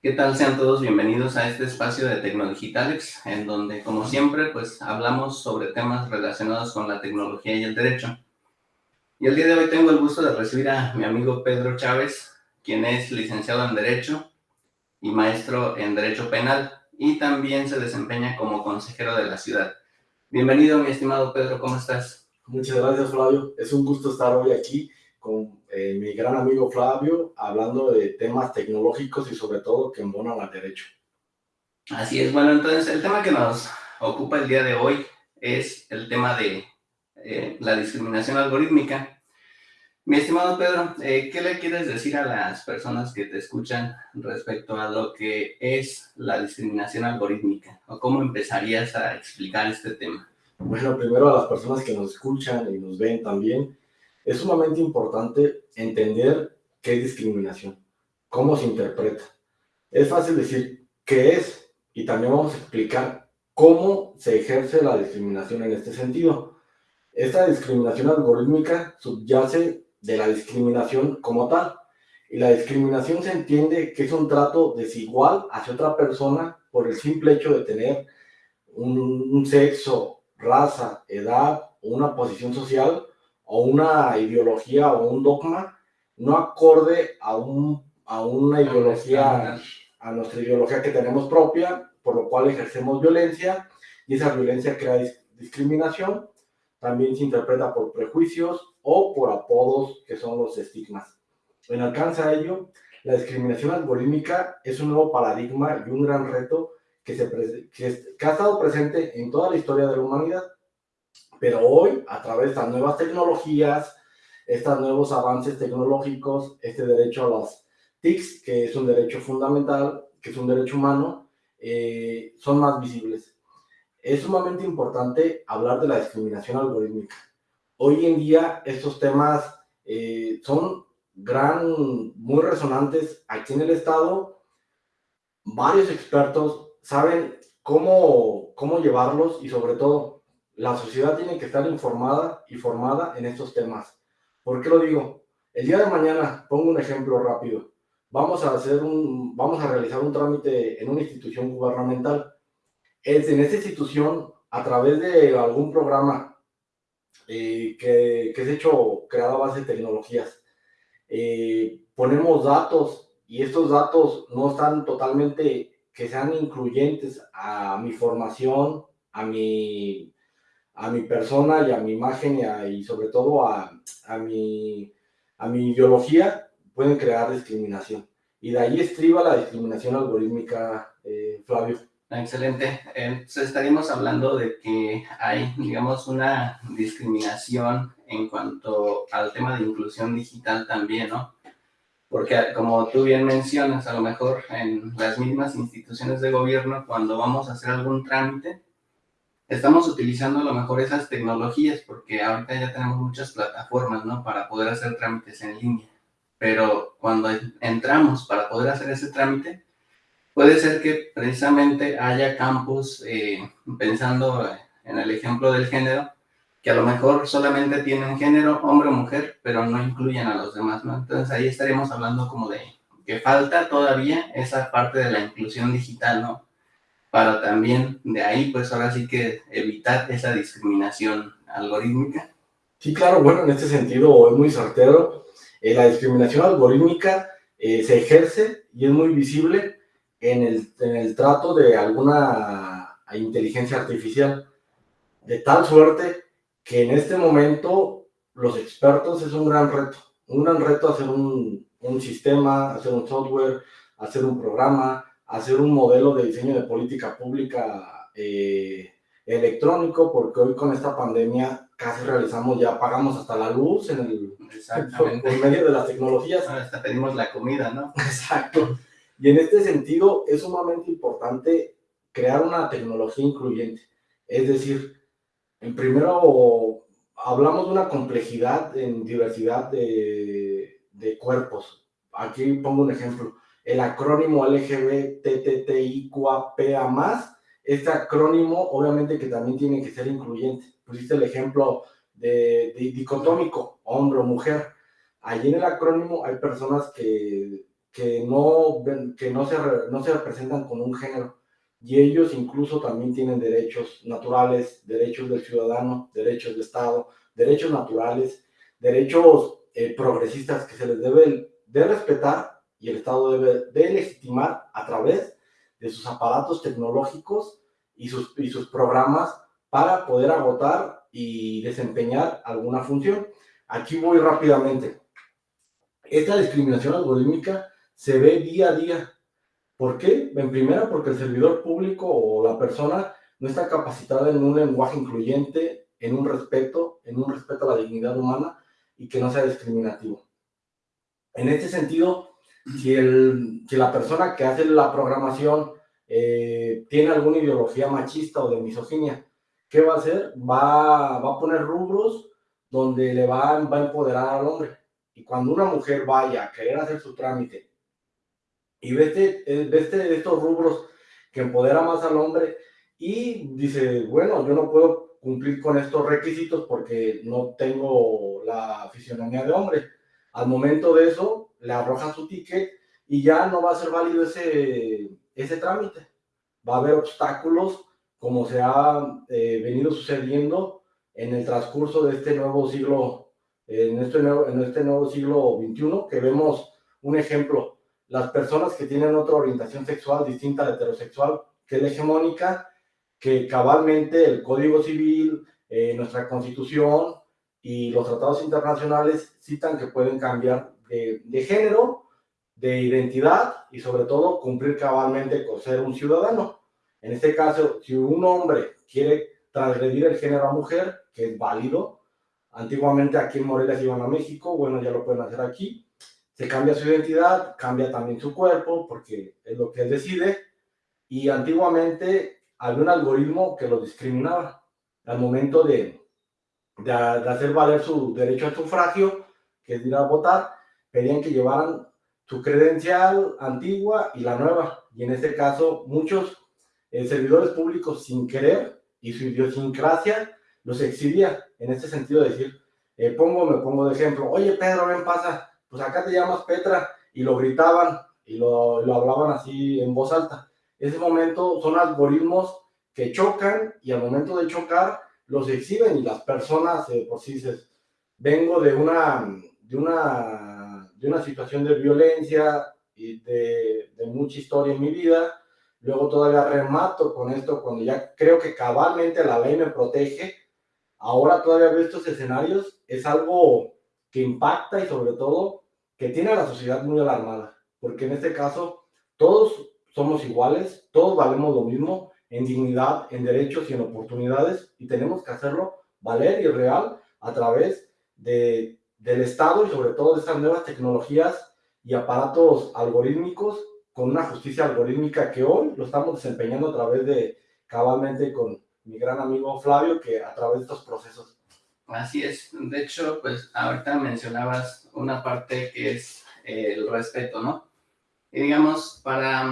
¿Qué tal? Sean todos bienvenidos a este espacio de Tecnodigitales, en donde, como siempre, pues hablamos sobre temas relacionados con la tecnología y el derecho. Y el día de hoy tengo el gusto de recibir a mi amigo Pedro Chávez, quien es licenciado en Derecho y maestro en Derecho Penal, y también se desempeña como consejero de la ciudad. Bienvenido, mi estimado Pedro, ¿cómo estás? Muchas gracias, Flavio. Es un gusto estar hoy aquí con eh, mi gran amigo Flavio, hablando de temas tecnológicos y sobre todo que embonan al derecho. Así es, bueno, entonces el tema que nos ocupa el día de hoy es el tema de eh, la discriminación algorítmica. Mi estimado Pedro, eh, ¿qué le quieres decir a las personas que te escuchan respecto a lo que es la discriminación algorítmica? ¿O cómo empezarías a explicar este tema? Bueno, primero a las personas que nos escuchan y nos ven también, es sumamente importante entender qué es discriminación, cómo se interpreta. Es fácil decir qué es y también vamos a explicar cómo se ejerce la discriminación en este sentido. Esta discriminación algorítmica subyace de la discriminación como tal. Y la discriminación se entiende que es un trato desigual hacia otra persona por el simple hecho de tener un, sexo, raza, edad o una posición social o una ideología o un dogma no acorde a, un, a una ideología, a nuestra ideología que tenemos propia, por lo cual ejercemos violencia y esa violencia crea discriminación. También se interpreta por prejuicios o por apodos que son los estigmas. En alcance a ello, la discriminación algorítmica es un nuevo paradigma y un gran reto que, se que, que ha estado presente en toda la historia de la humanidad, pero hoy, a través de estas nuevas tecnologías, estos nuevos avances tecnológicos, este derecho a las TICs, que es un derecho fundamental, que es un derecho humano, eh, son más visibles. Es sumamente importante hablar de la discriminación algorítmica hoy en día estos temas eh, son gran, muy resonantes aquí en el estado. Varios expertos saben cómo, cómo llevarlos y sobre todo la sociedad tiene que estar informada y formada en estos temas. ¿Por qué lo digo? El día de mañana, pongo un ejemplo rápido, vamos a, hacer un, vamos a realizar un trámite en una institución gubernamental. Es en esta institución, a través de algún programa eh, que, que, es hecho creado a base de tecnologías. Eh, ponemos datos y estos datos no están totalmente, que sean incluyentes a mi formación, a mi, a mi persona y a mi imagen y, sobre todo a, a, mi, a mi ideología, pueden crear discriminación. Y de ahí estriba la discriminación algorítmica, eh, Flavio. Excelente. Entonces estaríamos hablando de que hay, digamos, una discriminación en cuanto al tema de inclusión digital también, ¿no? Porque como tú bien mencionas, a lo mejor en las mismas instituciones de gobierno, cuando vamos a hacer algún trámite, estamos utilizando a lo mejor esas tecnologías, porque ahorita ya tenemos muchas plataformas, ¿no? Para poder hacer trámites en línea. Pero cuando entramos para poder hacer ese trámite, puede ser que precisamente haya campos, eh, pensando en el ejemplo del género, que a lo mejor solamente tienen género, hombre o mujer, pero no incluyen a los demás, ¿no? Entonces ahí estaríamos hablando como de que falta todavía esa parte de la inclusión digital, ¿no? Para también de ahí, pues ahora sí que evitar esa discriminación algorítmica. Sí, claro, bueno, en este sentido es muy certero. Eh, la discriminación algorítmica eh, se ejerce y es muy visible en el, en el trato de alguna inteligencia artificial, de tal suerte que en este momento los expertos es un gran reto, un gran reto hacer un, un sistema, hacer un software, hacer un programa, hacer un modelo de diseño de política pública eh, electrónico, porque hoy con esta pandemia casi realizamos ya, pagamos hasta la luz en el en medio de las tecnologías. hasta pedimos la comida, ¿no? Exacto. Y en este sentido es sumamente importante crear una tecnología incluyente. Es decir, en primero hablamos de una complejidad en diversidad de, de cuerpos. Aquí pongo un ejemplo. El acrónimo LGBTTIQAPA+, este acrónimo obviamente que también tiene que ser incluyente. Pusiste el ejemplo de, de dicotómico, hombre o mujer. Allí en el acrónimo hay personas que que no, que no, se, no se representan con un género. Y ellos incluso también tienen derechos naturales, derechos del ciudadano, derechos de Estado, derechos naturales, derechos eh, progresistas que se les debe de respetar y el Estado debe de legitimar a través de sus aparatos tecnológicos y sus, y sus programas para poder agotar y desempeñar alguna función. Aquí voy rápidamente. Esta discriminación algorítmica se ve día a día. ¿Por qué? En primera, porque el servidor público o la persona no está capacitada en un lenguaje incluyente, en un respeto, en un respeto a la dignidad humana y que no sea discriminativo. En este sentido, si, el, si la persona que hace la programación eh, tiene alguna ideología machista o de misoginia, ¿qué va a hacer? Va, va a poner rubros donde le va, va a empoderar al hombre. Y cuando una mujer vaya a querer hacer su trámite y ve, este, ve este, estos rubros que empodera más al hombre y dice, bueno, yo no puedo cumplir con estos requisitos porque no tengo la fisionomía de hombre. Al momento de eso, le arroja su ticket y ya no va a ser válido ese, ese trámite. Va a haber obstáculos como se ha eh, venido sucediendo en el transcurso de este nuevo siglo, en este nuevo, en este nuevo siglo XXI, que vemos un ejemplo, las personas que tienen otra orientación sexual distinta a heterosexual, que es hegemónica, que cabalmente el Código Civil, eh, nuestra Constitución y los tratados internacionales citan que pueden cambiar de, de género de identidad y sobre todo cumplir cabalmente con ser un ciudadano. En este caso, si un hombre quiere transgredir el género a mujer, que es válido, antiguamente aquí en Morelia se iban a México, bueno, ya lo pueden hacer aquí, se cambia su identidad, cambia también su cuerpo, porque es lo que él decide, y antiguamente había un algoritmo que lo discriminaba al momento de, de, hacer valer su derecho al sufragio, que es ir a votar, pedían que llevaran su credencial antigua y la nueva. Y en este caso, muchos eh, servidores públicos sin querer y su idiosincrasia los exhibía. En este sentido, decir, eh, pongo, me pongo de ejemplo, oye Pedro, ven, pasa, pues acá te llamas Petra, y lo gritaban y lo, lo hablaban así en voz alta. Ese momento son algoritmos que chocan y al momento de chocar los exhiben y las personas, eh, por si dices, vengo de una, de una de una situación de violencia y de, mucha historia en mi vida. Luego todavía remato con esto cuando ya creo que cabalmente la ley me protege. Ahora todavía veo estos escenarios. Es algo que impacta y sobre todo que tiene a la sociedad muy alarmada. Porque en este caso todos somos iguales, todos valemos lo mismo en dignidad, en derechos y en oportunidades y tenemos que hacerlo valer y real a través de del Estado y sobre todo de estas nuevas tecnologías y aparatos algorítmicos con una justicia algorítmica que hoy lo estamos desempeñando a través de cabalmente con mi gran amigo Flavio, que a través de estos procesos. Así es. De hecho, pues ahorita mencionabas una parte que es eh, el respeto, ¿no? Y digamos, para,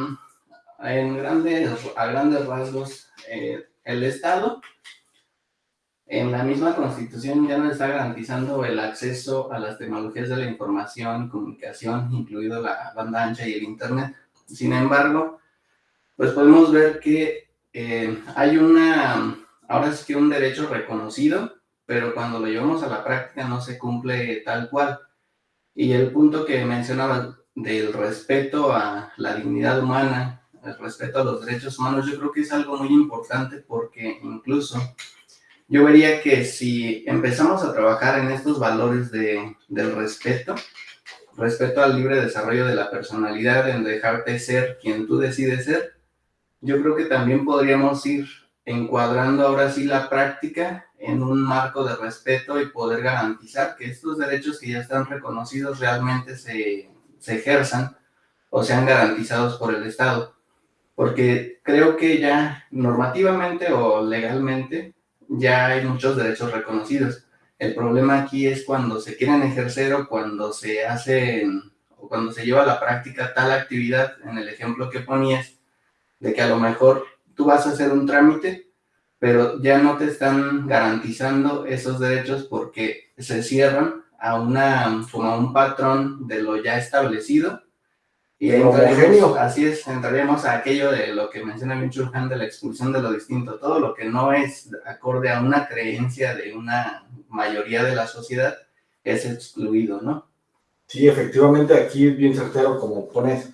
en grandes, a grandes rasgos, eh, el Estado en la misma Constitución ya nos está garantizando el acceso a las tecnologías de la información comunicación, incluido la banda ancha y el Internet. Sin embargo, pues podemos ver que eh, hay una, ahora es que un derecho reconocido, pero cuando lo llevamos a la práctica no se cumple tal cual. Y el punto que mencionaba del respeto a la dignidad humana, el respeto a los derechos humanos, yo creo que es algo muy importante porque incluso yo vería que si empezamos a trabajar en estos valores de, del respeto, respeto al libre desarrollo de la personalidad, en dejarte ser quien tú decides ser, yo creo que también podríamos ir encuadrando ahora sí la práctica en un marco de respeto y poder garantizar que estos derechos que ya están reconocidos realmente se, se ejerzan o sean garantizados por el Estado. Porque creo que ya normativamente o legalmente ya hay muchos derechos reconocidos. El problema aquí es cuando se quieren ejercer o cuando se hace o cuando se lleva a la práctica tal actividad, en el ejemplo que ponías, de que a lo mejor tú vas a hacer un trámite, pero ya no te están garantizando esos derechos porque se cierran a, una, a un patrón de lo ya establecido Y entraremos, así es, entraremos a aquello de lo que menciona Mitchell de la expulsión de lo distinto, todo lo que no es acorde a una creencia de una mayoría de la sociedad es excluido, ¿no? Sí, efectivamente, aquí es bien certero, como pones.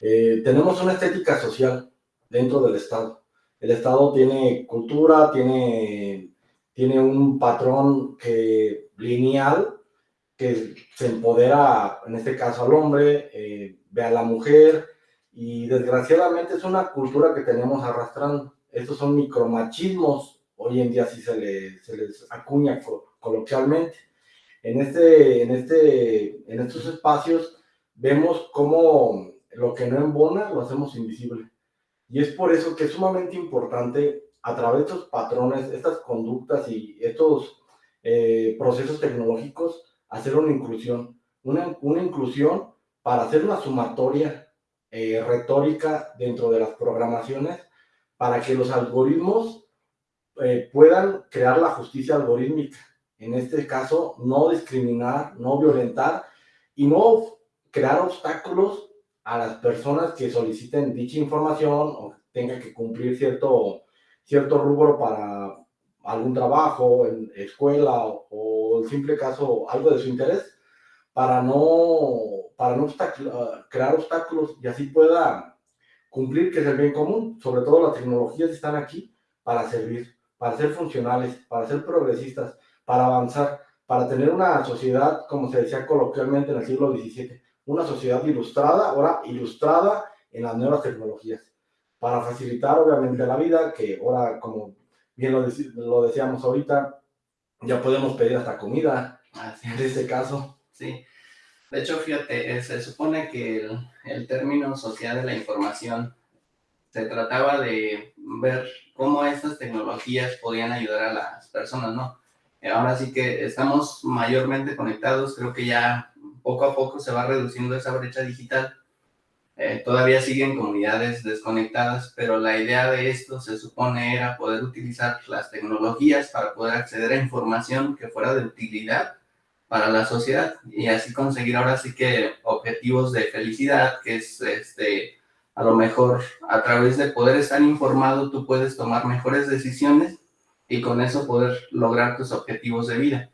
Eh, tenemos una estética social dentro del Estado. El Estado tiene cultura, tiene, tiene un patrón que, lineal que se empodera, en este caso al hombre, eh, ve a la mujer, y desgraciadamente es una cultura que tenemos arrastrando. Estos son micromachismos, hoy en día sí se, se les acuña coloquialmente. En, este, en, este, en estos espacios vemos cómo lo que no embona lo hacemos invisible. Y es por eso que es sumamente importante a través de estos patrones, estas conductas y estos eh, procesos tecnológicos, hacer una inclusión. Una, una inclusión para hacer una sumatoria eh, retórica dentro de las programaciones para que los algoritmos eh, puedan crear la justicia algorítmica. En este caso, no discriminar, no violentar y no crear obstáculos a las personas que soliciten dicha información o tengan que cumplir cierto, cierto rubro para algún trabajo, en escuela o, o el simple caso, algo de su interés, para no, para no crear obstáculos y así pueda cumplir que es el bien común. Sobre todo las tecnologías están aquí para servir, para ser funcionales, para ser progresistas, para avanzar, para tener una sociedad, como se decía coloquialmente en el siglo XVII, una sociedad ilustrada, ahora ilustrada en las nuevas tecnologías, para facilitar obviamente la vida, que ahora, como bien lo, lo decíamos ahorita, ya podemos pedir hasta comida, en este caso. Sí, de hecho, fíjate, se supone que el, el término social de la información se trataba de ver cómo estas tecnologías podían ayudar a las personas, ¿no? Ahora sí que estamos mayormente conectados, creo que ya poco a poco se va reduciendo esa brecha digital. Eh, todavía siguen comunidades desconectadas, pero la idea de esto se supone era poder utilizar las tecnologías para poder acceder a información que fuera de utilidad para la sociedad y así conseguir ahora sí que objetivos de felicidad, que es este, a lo mejor a través de poder estar informado tú puedes tomar mejores decisiones y con eso poder lograr tus objetivos de vida.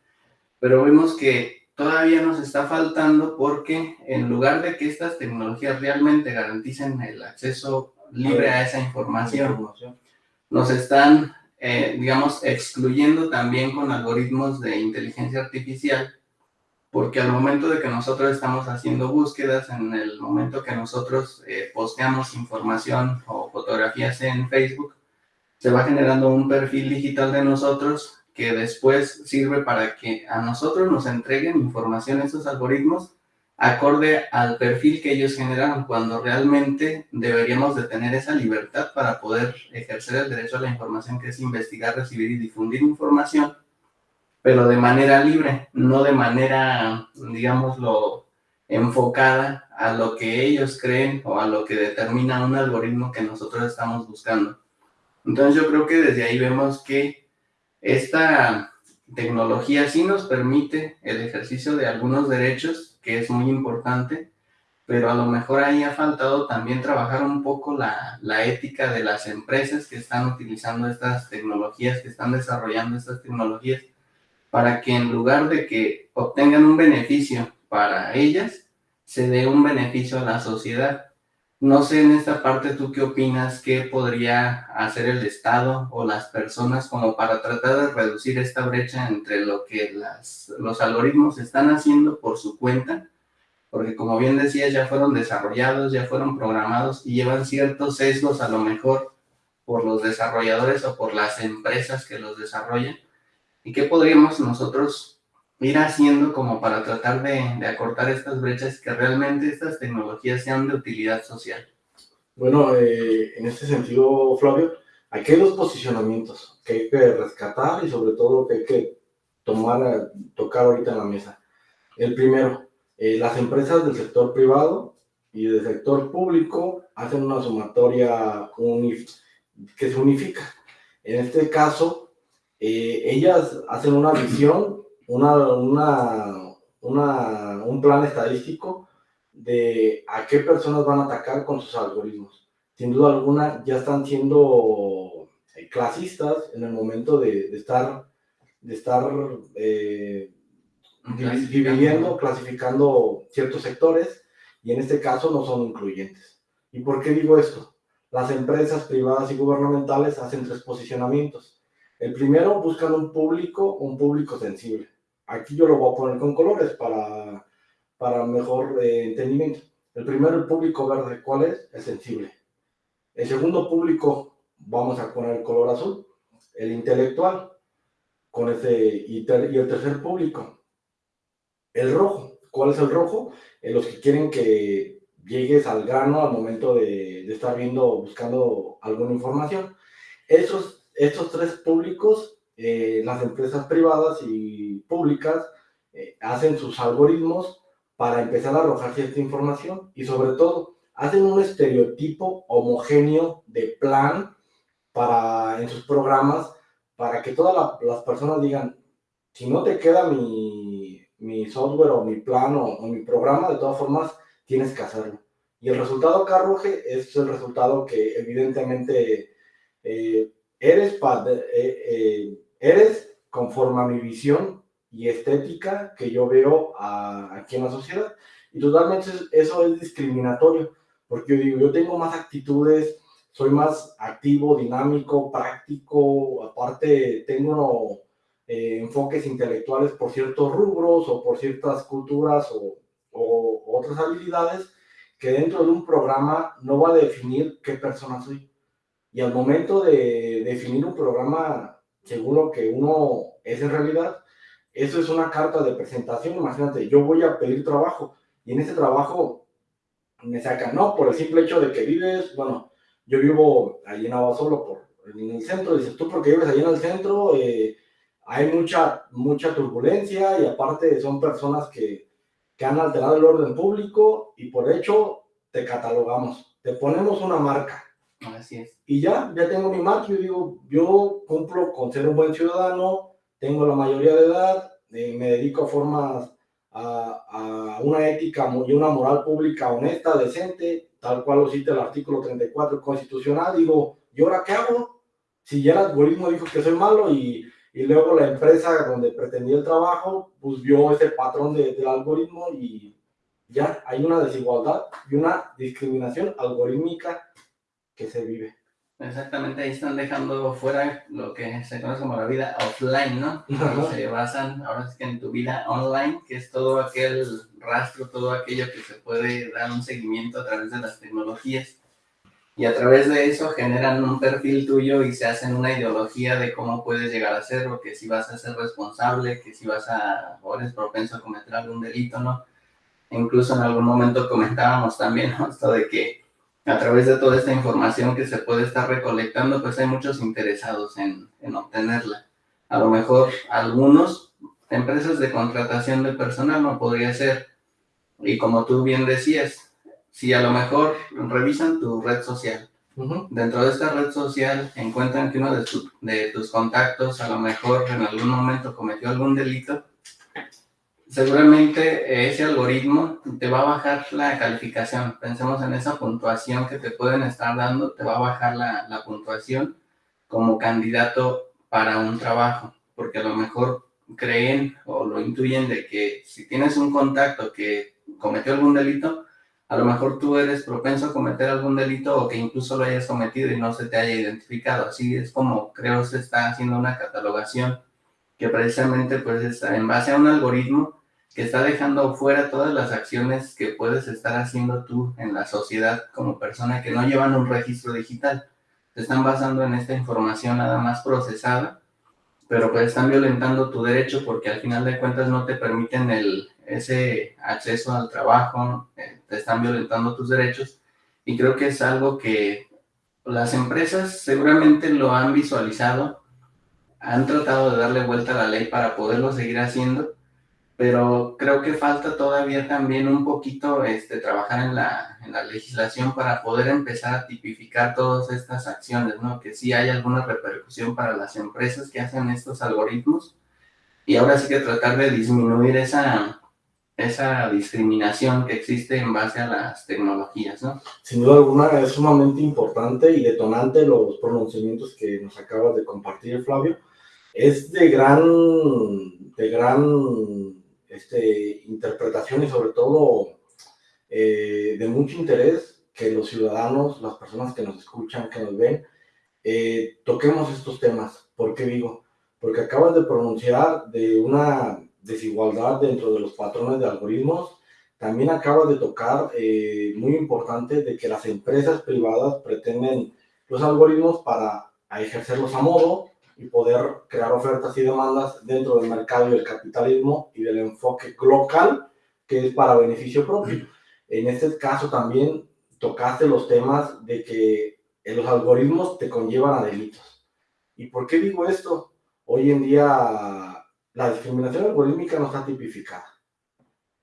Pero vemos que todavía nos está faltando porque en lugar de que estas tecnologías realmente garanticen el acceso libre a esa información, nos están, eh, digamos, excluyendo también con algoritmos de inteligencia artificial, porque al momento de que nosotros estamos haciendo búsquedas, en el momento que nosotros eh, posteamos información o fotografías en Facebook, se va generando un perfil digital de nosotros que después sirve para que a nosotros nos entreguen información esos algoritmos acorde al perfil que ellos generaron, cuando realmente deberíamos de tener esa libertad para poder ejercer el derecho a la información, que es investigar, recibir y difundir información, pero de manera libre, no de manera, digámoslo, enfocada a lo que ellos creen o a lo que determina un algoritmo que nosotros estamos buscando. Entonces yo creo que desde ahí vemos que esta tecnología sí nos permite el ejercicio de algunos derechos, que es muy importante, pero a lo mejor ahí ha faltado también trabajar un poco la, la, ética de las empresas que están utilizando estas tecnologías, que están desarrollando estas tecnologías, para que en lugar de que obtengan un beneficio para ellas, se dé un beneficio a la sociedad. No sé en esta parte tú qué opinas, qué podría hacer el Estado o las personas como para tratar de reducir esta brecha entre lo que las, los algoritmos están haciendo por su cuenta, porque como bien decías, ya fueron desarrollados, ya fueron programados y llevan ciertos sesgos a lo mejor por los desarrolladores o por las empresas que los desarrollan. ¿Y qué podríamos nosotros ir haciendo como para tratar de, de, acortar estas brechas que realmente estas tecnologías sean de utilidad social? Bueno, eh, en este sentido, Flavio, aquí hay dos posicionamientos que hay que rescatar y sobre todo que hay que tomar, tocar ahorita en la mesa. El primero, eh, las empresas del sector privado y del sector público hacen una sumatoria que se unifica. En este caso, eh, ellas hacen una visión una, una, una, un plan estadístico de a qué personas van a atacar con sus algoritmos. Sin duda alguna, ya están siendo eh, clasistas en el momento de, estar, de estar eh, dividiendo, clasificando ciertos sectores, y en este caso no son incluyentes. ¿Y por qué digo esto? Las empresas privadas y gubernamentales hacen tres posicionamientos. El primero, buscan un público, un público sensible. Aquí yo lo voy a poner con colores para, para mejor eh, entendimiento. El primero, el público verde, ¿cuál es? El sensible. El segundo público, vamos a poner el color azul, el intelectual, con ese, y, y el tercer público, el rojo. ¿Cuál es el rojo? Eh, los que quieren que llegues al grano al momento de, estar viendo, buscando alguna información. Esos, estos tres públicos, eh, las empresas privadas y públicas, eh, hacen sus algoritmos para empezar a arrojar cierta información y sobre todo hacen un estereotipo homogéneo de plan para, en sus programas para que todas las personas digan, si no te queda mi, mi software o mi plan o, mi programa, de todas formas tienes que hacerlo. Y el resultado que arroje es el resultado que evidentemente eh, eres, eh, eh, eres conforme a mi visión y estética que yo veo aquí en la sociedad. Y totalmente eso es discriminatorio, porque yo digo, yo tengo más actitudes, soy más activo, dinámico, práctico, aparte tengo eh, enfoques intelectuales por ciertos rubros o por ciertas culturas o, otras habilidades que dentro de un programa no va a definir qué persona soy. Y al momento de definir un programa según lo que uno es en realidad, eso es una carta de presentación. Imagínate, yo voy a pedir trabajo y en ese trabajo me sacan, no, por el simple hecho de que vives, bueno, yo vivo allí en solo por, en el centro, dices tú porque vives allí en el centro, eh, hay mucha, mucha turbulencia y aparte son personas que, que han alterado el orden público y por hecho te catalogamos, te ponemos una marca. Así es. Y ya, ya tengo mi marca, yo digo, yo cumplo con ser un buen ciudadano, tengo la mayoría de edad, eh, me dedico a formas, a, a, una ética y una moral pública honesta, decente, tal cual lo cita el artículo 34 constitucional, digo, ¿y ahora qué hago? Si ya el algoritmo dijo que soy malo y y luego la empresa donde pretendía el trabajo, pues vio ese patrón de, del algoritmo y ya hay una desigualdad y una discriminación algorítmica que se vive. Exactamente, ahí están dejando fuera lo que se conoce como la vida offline, ¿no? Se basan ahora sí que en tu vida online, que es todo aquel rastro, todo aquello que se puede dar un seguimiento a través de las tecnologías y a través de eso generan un perfil tuyo y se hacen una ideología de cómo puedes llegar a serlo, que si vas a ser responsable, que si vas a, o eres propenso a cometer algún delito, ¿no? E incluso en algún momento comentábamos también ¿no? esto de que a través de toda esta información que se puede estar recolectando, pues hay muchos interesados en, en obtenerla. A lo mejor algunos, empresas de contratación de personal no podría ser, y como tú bien decías, si a lo mejor revisan tu red social, dentro de esta red social encuentran que uno de, de, tus contactos a lo mejor en algún momento cometió algún delito, seguramente ese algoritmo te va a bajar la calificación. Pensemos en esa puntuación que te pueden estar dando, te va a bajar la, la puntuación como candidato para un trabajo, porque a lo mejor creen o lo intuyen de que si tienes un contacto que cometió algún delito, a lo mejor tú eres propenso a cometer algún delito o que incluso lo hayas cometido y no se te haya identificado. Así es como creo se está haciendo una catalogación que precisamente pues está en base a un algoritmo que está dejando fuera todas las acciones que puedes estar haciendo tú en la sociedad como persona que no llevan un registro digital. Se están basando en esta información nada más procesada, pero pues están violentando tu derecho porque al final de cuentas no te permiten el, ese acceso al trabajo, eh, te están violentando tus derechos y creo que es algo que las empresas seguramente lo han visualizado, han tratado de darle vuelta a la ley para poderlo seguir haciendo, pero creo que falta todavía también un poquito este, trabajar en la, en la legislación para poder empezar a tipificar todas estas acciones, ¿no? Que sí hay alguna repercusión para las empresas que hacen estos algoritmos y ahora sí que tratar de disminuir esa, esa discriminación que existe en base a las tecnologías, ¿no? Sin duda alguna es sumamente importante y detonante los pronunciamientos que nos acabas de compartir, Flavio. Es de gran, de gran este, interpretación y sobre todo eh, de mucho interés que los ciudadanos, las personas que nos escuchan, que nos ven, eh, toquemos estos temas. ¿Por qué digo? Porque acabas de pronunciar de una desigualdad dentro de los patrones de algoritmos. También acaba de tocar, eh, muy importante, de que las empresas privadas pretenden los algoritmos para ejercerlos a modo y poder crear ofertas y demandas dentro del mercado y del capitalismo y del enfoque local que es para beneficio propio. En este caso también tocaste los temas de que los algoritmos te conllevan a delitos. ¿Y por qué digo esto? Hoy en día la discriminación algorítmica no está tipificada.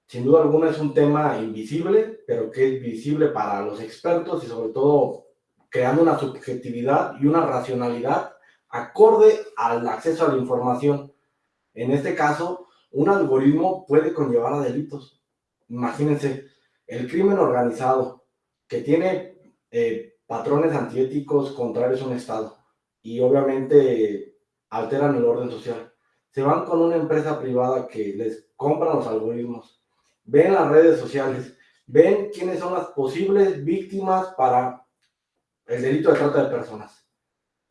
Sin duda alguna es un tema invisible, pero que es visible para los expertos y sobre todo creando una subjetividad y una racionalidad acorde al acceso a la información. En este caso, un algoritmo puede conllevar a delitos. Imagínense, el crimen organizado que tiene eh, patrones antiéticos contrarios a un Estado y obviamente alteran el orden social se van con una empresa privada que les compra los algoritmos, ven las redes sociales, ven quiénes son las posibles víctimas para el delito de trata de personas,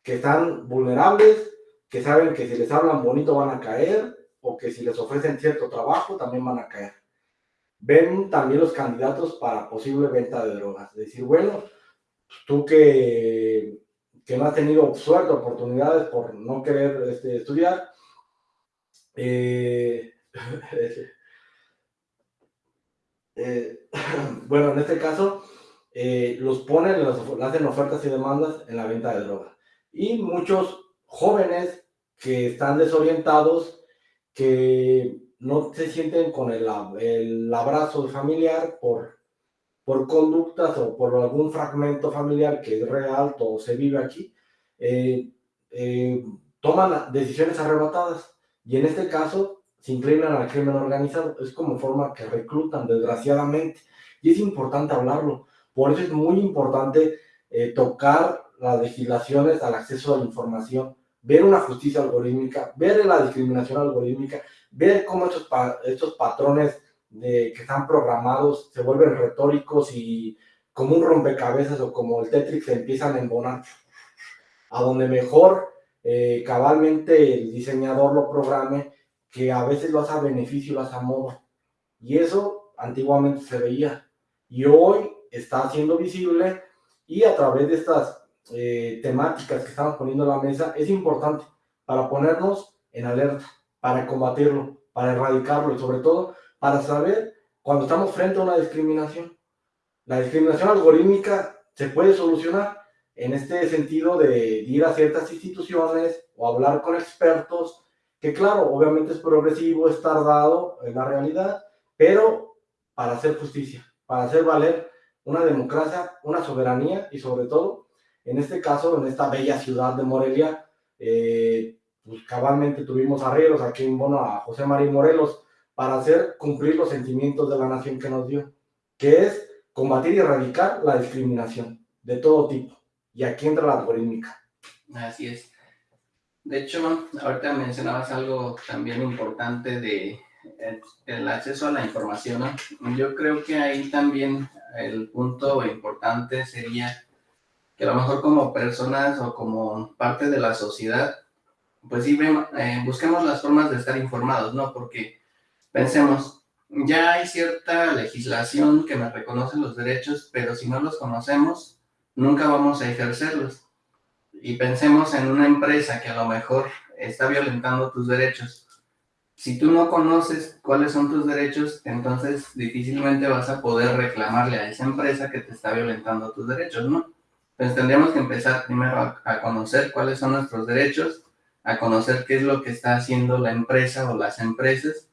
que están vulnerables, que saben que si les hablan bonito van a caer, o que si les ofrecen cierto trabajo también van a caer. Ven también los candidatos para posible venta de drogas. Decir, bueno, tú que, que no has tenido suerte, oportunidades por no querer este, estudiar, eh, eh, bueno, en este caso, eh, los ponen, los, hacen ofertas y demandas en la venta de drogas. Y muchos jóvenes que están desorientados, que no se sienten con el, el abrazo familiar por, por conductas o por algún fragmento familiar que es real o se vive aquí, toman decisiones arrebatadas y en este caso se inclinan al crimen organizado. Es como forma que reclutan, desgraciadamente. Y es importante hablarlo. Por eso es muy importante eh, tocar las legislaciones al acceso a la información, ver una justicia algorítmica, ver la discriminación algorítmica, ver cómo estos, estos patrones de, que están programados se vuelven retóricos y como un rompecabezas o como el Tetris se empiezan a embonar. A donde mejor eh, cabalmente el diseñador lo programe, que a veces lo hace a beneficio, lo hace a modo. Y eso antiguamente se veía. Y hoy está siendo visible y a través de estas eh, temáticas que estamos poniendo en la mesa, es importante para ponernos en alerta, para combatirlo, para erradicarlo y sobre todo para saber cuando estamos frente a una discriminación. La discriminación algorítmica se puede solucionar en este sentido de ir a ciertas instituciones o hablar con expertos, que claro, obviamente es progresivo, es tardado en la realidad, pero para hacer justicia, para hacer valer una democracia, una soberanía y sobre todo, en este caso, en esta bella ciudad de Morelia, eh, pues cabalmente tuvimos arrieros aquí en Bono a José María Morelos para hacer cumplir los sentimientos de la nación que nos dio, que es combatir y erradicar la discriminación de todo tipo y aquí entra la algorítmica. Así es. De hecho, ahorita mencionabas algo también importante de eh, el acceso a la información. Yo creo que ahí también el punto importante sería que a lo mejor como personas o como parte de la sociedad, pues sí eh, busquemos las formas de estar informados, ¿no? Porque pensemos, ya hay cierta legislación que me reconoce los derechos, pero si no los conocemos, nunca vamos a ejercerlos. Y pensemos en una empresa que a lo mejor está violentando tus derechos. Si tú no conoces cuáles son tus derechos, entonces difícilmente vas a poder reclamarle a esa empresa que te está violentando tus derechos, ¿no? Entonces tendríamos que empezar primero a, a conocer cuáles son nuestros derechos, a conocer qué es lo que está haciendo la empresa o las empresas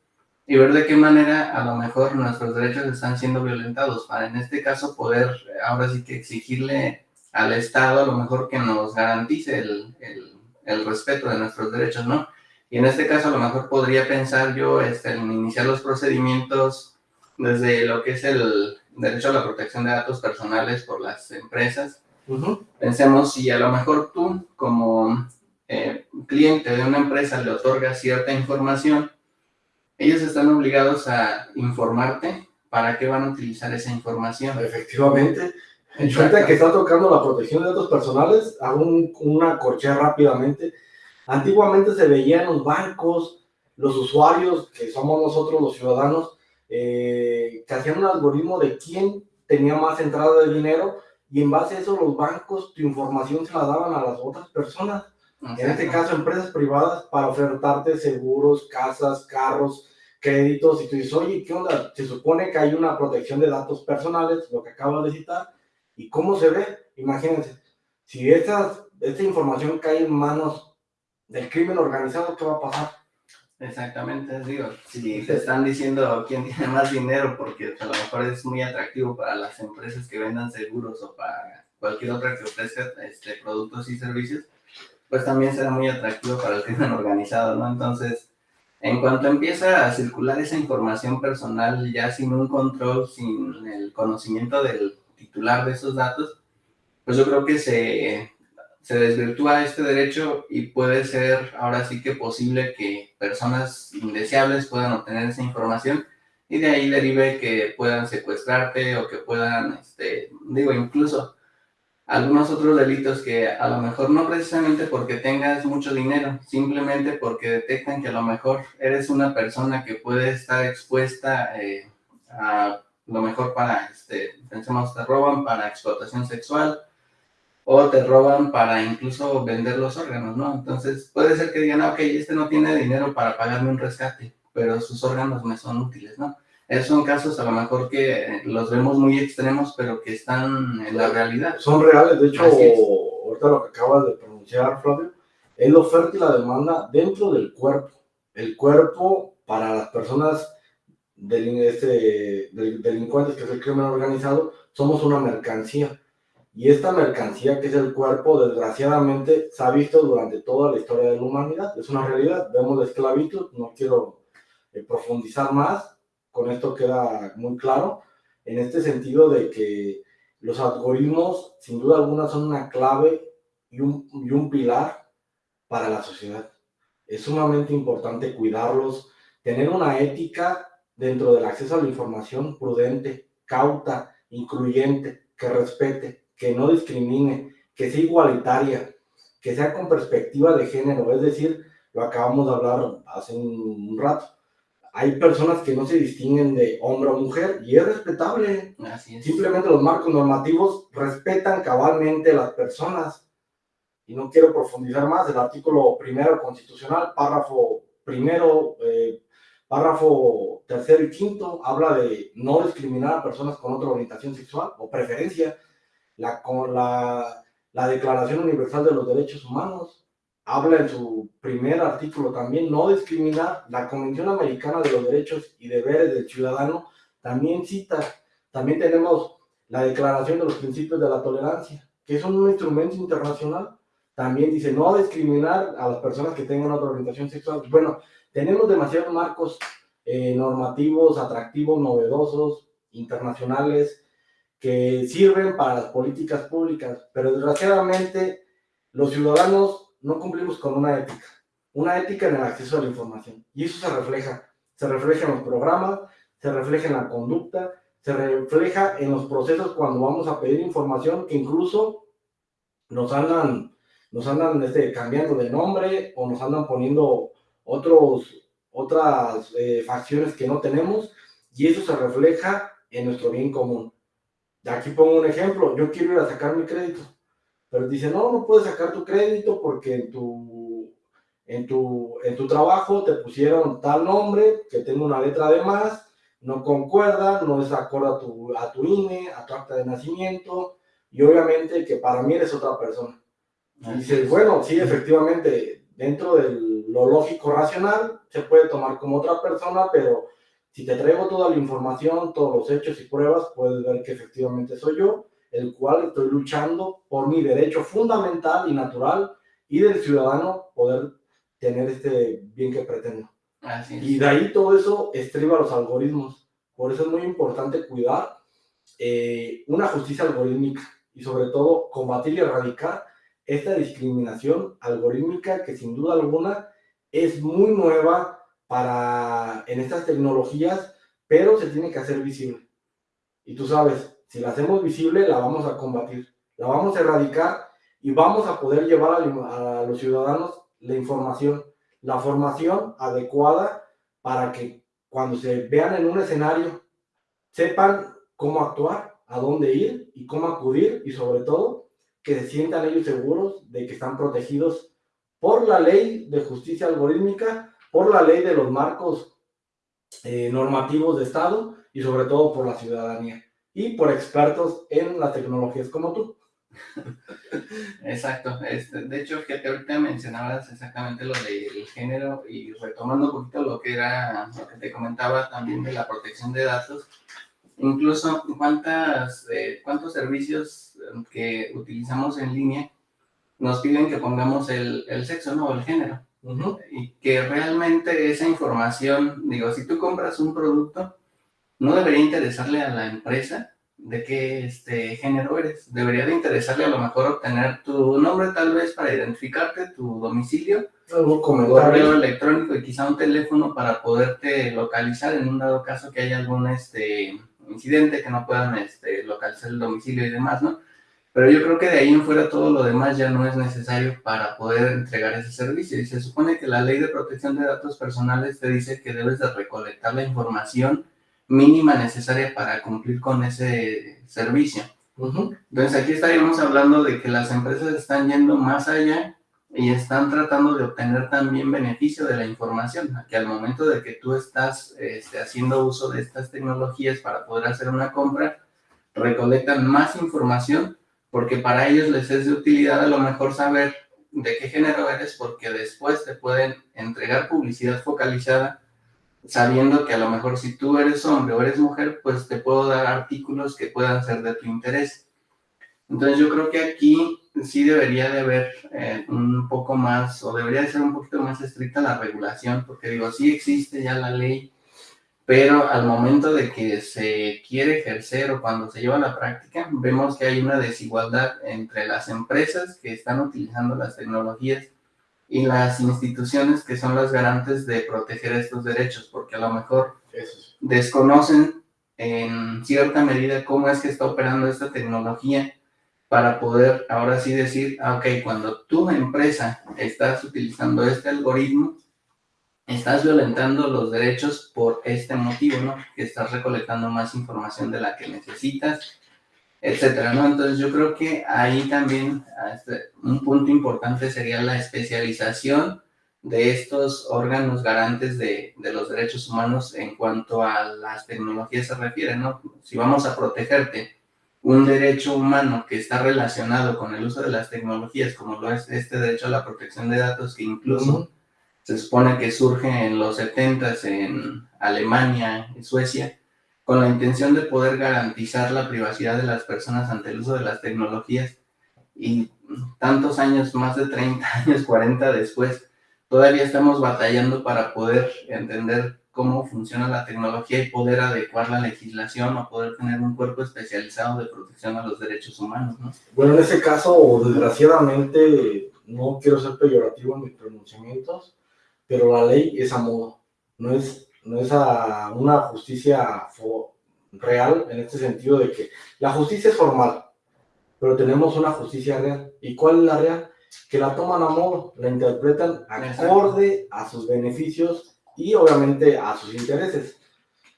y ver de qué manera a lo mejor nuestros derechos están siendo violentados, para en este caso poder ahora sí que exigirle al Estado a lo mejor que nos garantice el, el, respeto de nuestros derechos, ¿no? Y en este caso a lo mejor podría pensar yo este, en iniciar los procedimientos desde lo que es el derecho a la protección de datos personales por las empresas. Pensemos si a lo mejor tú como eh, cliente de una empresa le otorgas cierta información, ellos están obligados a informarte para qué van a utilizar esa información. Efectivamente. En cuenta que está tocando la protección de datos personales, hago una corchea rápidamente. Antiguamente se veía en los bancos, los usuarios, que somos nosotros los ciudadanos, eh, que hacían un algoritmo de quién tenía más entrada de dinero y en base a eso los bancos tu información se la daban a las otras personas, en este caso empresas privadas, para ofertarte seguros, casas, carros, créditos, y tú dices, oye, ¿qué onda? Se supone que hay una protección de datos personales, lo que acabo de citar, ¿y cómo se ve? Imagínense, si esta, esta información cae en manos del crimen organizado, ¿qué va a pasar? Exactamente, digo, si te están diciendo quién tiene más dinero, porque a lo mejor es muy atractivo para las empresas que vendan seguros o para cualquier otra que ofrezca este, productos y servicios, pues también será muy atractivo para el crimen organizado, ¿no? Entonces, en cuanto empieza a circular esa información personal ya sin un control, sin el conocimiento del titular de esos datos, pues yo creo que se se desvirtúa este derecho y puede ser ahora sí que posible que personas indeseables puedan obtener esa información y de ahí derive que puedan secuestrarte o que puedan, este, digo, incluso algunos otros delitos que a lo mejor no precisamente porque tengas mucho dinero, simplemente porque detectan que a lo mejor eres una persona que puede estar expuesta eh, a lo mejor para, este, pensemos, te roban para explotación sexual, o te roban para incluso vender los órganos, ¿no? Entonces puede ser que digan, ah, ok, este no tiene dinero para pagarme un rescate, pero sus órganos me son útiles, ¿no? Esos son casos a lo mejor que los vemos muy extremos, pero que están en la realidad. Son reales, de hecho, ahorita lo que acabas de pronunciar, Flavio, es la oferta y la demanda dentro del cuerpo. El cuerpo para las personas este, delincuentes, que es el crimen organizado, somos una mercancía y esta mercancía que es el cuerpo, desgraciadamente, se ha visto durante toda la historia de la humanidad. Es una realidad. Vemos la esclavitud, no quiero eh, profundizar más, con esto queda muy claro, en este sentido de que los algoritmos, sin duda alguna, son una clave y un, y un pilar para la sociedad. Es sumamente importante cuidarlos, tener una ética dentro del acceso a la información prudente, cauta, incluyente, que respete, que no discrimine, que sea igualitaria, que sea con perspectiva de género, es decir, lo acabamos de hablar hace un, rato. Hay personas que no se distinguen de hombre o mujer y es respetable. Simplemente los marcos normativos respetan cabalmente a las personas. Y no quiero profundizar más. El artículo primero constitucional, párrafo primero, eh, párrafo tercero y quinto, habla de no discriminar a personas con otra orientación sexual o preferencia la, la, la Declaración Universal de los Derechos Humanos habla en su primer artículo también, no discriminar. La Convención Americana de los Derechos y Deberes del Ciudadano también cita, también tenemos la Declaración de los Principios de la Tolerancia, que es un instrumento internacional. También dice no discriminar a las personas que tengan otra orientación sexual. Bueno, tenemos demasiados marcos eh, normativos, atractivos, novedosos, internacionales, que sirven para las políticas públicas, pero desgraciadamente los ciudadanos no cumplimos con una ética, una ética en el acceso a la información. Y eso se refleja, se refleja en los programas, se refleja en la conducta, se refleja en los procesos cuando vamos a pedir información que incluso nos andan, nos andan este, cambiando de nombre o nos andan poniendo otros, otras eh, facciones que no tenemos y eso se refleja en nuestro bien común. Aquí pongo un ejemplo, yo quiero ir a sacar mi crédito, pero dice, no, no puedes sacar tu crédito porque en tu, en tu, en tu trabajo te pusieron tal nombre que tengo una letra de más, no concuerda, no es acorde a tu, a tu INE, a tu acta de nacimiento, y obviamente que para mí eres otra persona. Y dice, bueno, sí, efectivamente, dentro de lo lógico racional, se puede tomar como otra persona, pero si te traigo toda la información, todos los hechos y pruebas, puedes ver que efectivamente soy yo, el cual estoy luchando por mi derecho fundamental y natural y del ciudadano poder tener este bien que pretendo. y de ahí todo eso estriba los algoritmos. Por eso es muy importante cuidar eh, una justicia algorítmica y sobre todo combatir y erradicar esta discriminación algorítmica que sin duda alguna es muy nueva para en estas tecnologías, pero se tiene que hacer visible. Y tú sabes, si la hacemos visible, la vamos a combatir, la vamos a erradicar y vamos a poder llevar a, a los ciudadanos la información, la formación adecuada para que cuando se vean en un escenario sepan cómo actuar, a dónde ir y cómo acudir y sobre todo que se sientan ellos seguros de que están protegidos por la ley de justicia algorítmica, por la ley de los marcos eh, normativos de Estado y sobre todo por la ciudadanía y por expertos en las tecnologías como tú. Exacto. Este, de hecho, que ahorita mencionabas exactamente lo del género y retomando un poquito lo que era, lo que te comentaba también de la protección de datos, incluso cuántas, eh, cuántos servicios que utilizamos en línea nos piden que pongamos el, el sexo, ¿no? El género. Y que realmente esa información, digo, si tú compras un producto, no debería interesarle a la empresa de qué este, género eres. Debería de interesarle a lo mejor obtener tu nombre tal vez para identificarte, tu domicilio, tu correo electrónico y quizá un teléfono para poderte localizar en un dado caso que haya algún este, incidente que no puedan este, localizar el domicilio y demás, ¿no? Pero yo creo que de ahí en fuera todo lo demás ya no es necesario para poder entregar ese servicio. Y se supone que la ley de protección de datos personales te dice que debes de recolectar la información mínima necesaria para cumplir con ese servicio. Entonces aquí estaríamos hablando de que las empresas están yendo más allá y están tratando de obtener también beneficio de la información, que al momento de que tú estás este, haciendo uso de estas tecnologías para poder hacer una compra, recolectan más información porque para ellos les es de utilidad a lo mejor saber de qué género eres porque después te pueden entregar publicidad focalizada sabiendo que a lo mejor si tú eres hombre o eres mujer, pues te puedo dar artículos que puedan ser de tu interés. Entonces yo creo que aquí sí debería de haber eh, un poco más, o debería de ser un poquito más estricta la regulación, porque digo, sí existe ya la ley, pero al momento de que se quiere ejercer o cuando se lleva a la práctica, vemos que hay una desigualdad entre las empresas que están utilizando las tecnologías y las instituciones que son las garantes de proteger estos derechos, porque a lo mejor desconocen en cierta medida cómo es que está operando esta tecnología para poder ahora sí decir, ah, ok, cuando tu empresa estás utilizando este algoritmo, estás violentando los derechos por este motivo, ¿no? Que estás recolectando más información de la que necesitas etcétera, ¿no? Entonces yo creo que ahí también este, un punto importante sería la especialización de estos órganos garantes de, de, los derechos humanos en cuanto a las tecnologías se refiere, ¿no? Si vamos a protegerte un derecho humano que está relacionado con el uso de las tecnologías, como lo es este derecho a la protección de datos, que incluso se supone que surge en los 70 en Alemania y Suecia, con la intención de poder garantizar la privacidad de las personas ante el uso de las tecnologías y tantos años, más de 30 años, 40 después, todavía estamos batallando para poder entender cómo funciona la tecnología y poder adecuar la legislación o poder tener un cuerpo especializado de protección a los derechos humanos, ¿no? Bueno, en ese caso, desgraciadamente, no quiero ser peyorativo en mis pronunciamientos, pero la ley es a modo, no es no es una justicia real en este sentido de que la justicia es formal, pero tenemos una justicia real. ¿Y cuál es la real? Que la toman a modo, la interpretan acorde a sus beneficios y obviamente a sus intereses.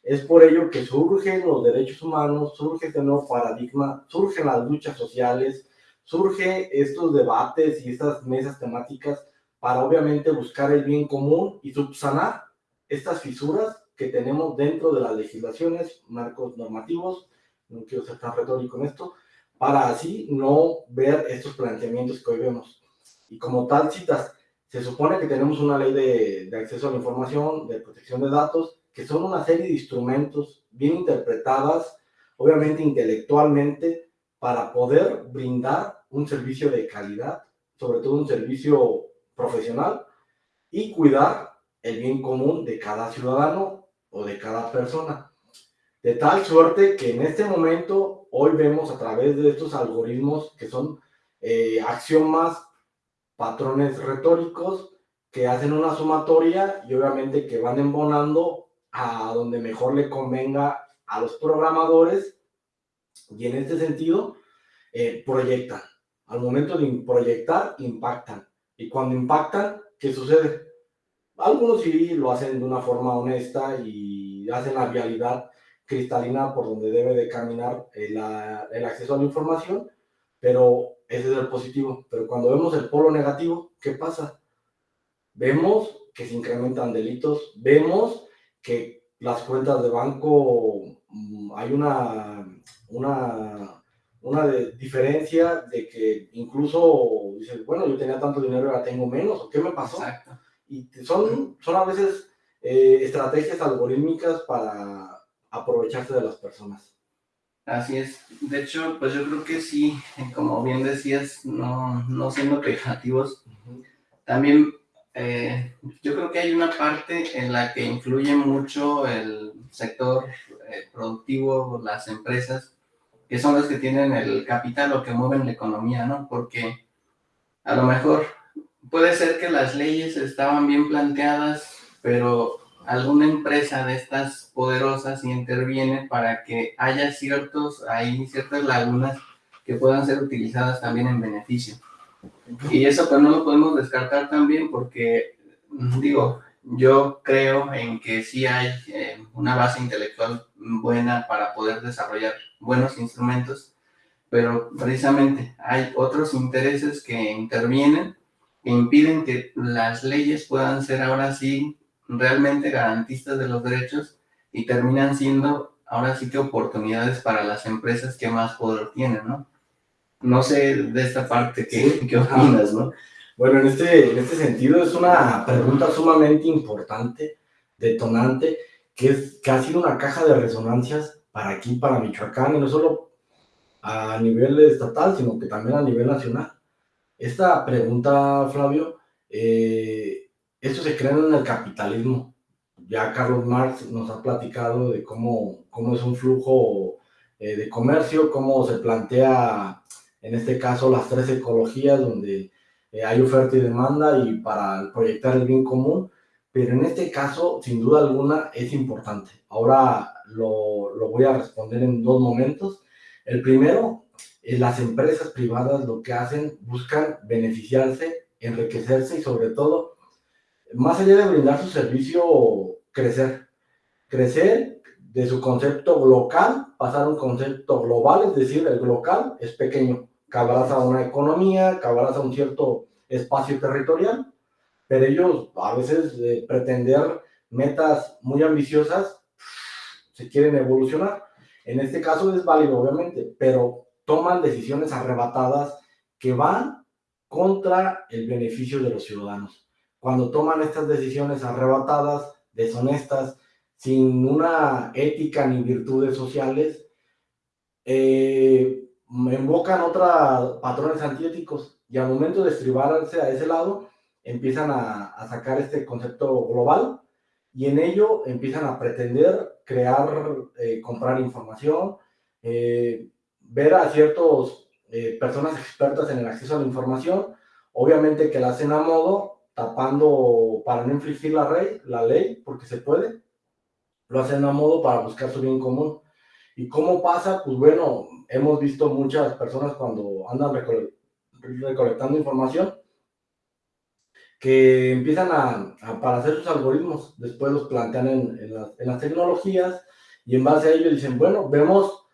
Es por ello que surgen los derechos humanos, surge este nuevo paradigma, surgen las luchas sociales, surgen estos debates y estas mesas temáticas para obviamente buscar el bien común y subsanar estas fisuras que tenemos dentro de las legislaciones, marcos normativos, no quiero ser tan retórico en esto, para así no ver estos planteamientos que hoy vemos. Y como tal, citas, se supone que tenemos una ley de, de acceso a la información, de protección de datos, que son una serie de instrumentos bien interpretadas, obviamente intelectualmente, para poder brindar un servicio de calidad, sobre todo un servicio profesional, y cuidar el bien común de cada ciudadano o de cada persona. De tal suerte que en este momento, hoy vemos a través de estos algoritmos que son eh, axiomas, patrones retóricos, que hacen una sumatoria y obviamente que van embonando a donde mejor le convenga a los programadores y en este sentido eh, proyectan. Al momento de proyectar, impactan. Y cuando impactan, ¿qué sucede? Algunos sí lo hacen de una forma honesta y hacen la vialidad cristalina por donde debe de caminar el, el acceso a la información, pero ese es el positivo. Pero cuando vemos el polo negativo, ¿qué pasa? Vemos que se incrementan delitos, vemos que las cuentas de banco, mm, hay una, una, una diferencia de que incluso dices, bueno, yo tenía tanto dinero, ahora tengo menos, ¿o qué me pasó? Exacto. Y son, son a veces eh, estrategias algorítmicas para aprovecharse de las personas. Así es. De hecho, pues yo creo que sí, como bien decías, no, no siendo pejorativos, también eh, yo creo que hay una parte en la que influye mucho el sector eh, productivo, las empresas, que son las que tienen el capital o que mueven la economía, ¿no? Porque a lo mejor puede ser que las leyes estaban bien planteadas, pero alguna empresa de estas poderosas interviene para que haya ciertos, hay ciertas lagunas que puedan ser utilizadas también en beneficio. Y eso pues no lo podemos descartar también porque, digo, yo creo en que sí hay eh, una base intelectual buena para poder desarrollar buenos instrumentos, pero precisamente hay otros intereses que intervienen que impiden que las leyes puedan ser ahora sí realmente garantistas de los derechos y terminan siendo ahora sí que oportunidades para las empresas que más poder tienen, ¿no? No sé de esta parte qué, qué opinas, ¿no? Bueno, en este, en este sentido es una pregunta sumamente importante, detonante, que, es, que ha sido una caja de resonancias para aquí, para Michoacán, y no solo a nivel estatal, sino que también a nivel nacional. Esta pregunta, Flavio, eh, esto se crea en el capitalismo. Ya Carlos Marx nos ha platicado de cómo, cómo es un flujo eh, de comercio, cómo se plantea en este caso las tres ecologías donde eh, hay oferta y demanda y para proyectar el bien común, pero en este caso, sin duda alguna, es importante. Ahora lo, lo voy a responder en dos momentos. El primero, eh, las empresas privadas lo que hacen, buscan beneficiarse, enriquecerse y sobre todo, más allá de brindar su servicio, crecer. Crecer de su concepto local, pasar a un concepto global, es decir, el local es pequeño, que abraza una economía, que abraza un cierto espacio territorial, pero ellos a veces de pretender metas muy ambiciosas se quieren evolucionar. En este caso es válido, obviamente, pero toman decisiones arrebatadas que van contra el beneficio de los ciudadanos. Cuando toman estas decisiones arrebatadas, deshonestas, sin una ética ni virtudes sociales, eh, invocan otros patrones antiéticos y al momento de estribarse a ese lado, empiezan a, sacar este concepto global y en ello empiezan a pretender crear, eh, comprar información, eh, ver a ciertas eh, personas expertas en el acceso a la información, obviamente que la hacen a modo, tapando para no infringir la, ley, la ley, porque se puede, lo hacen a modo para buscar su bien común. ¿Y cómo pasa? Pues bueno, hemos visto muchas personas cuando andan recolectando información que empiezan a, para hacer sus algoritmos, después los plantean en, las, en, las, tecnologías y en base a ello dicen, bueno, vemos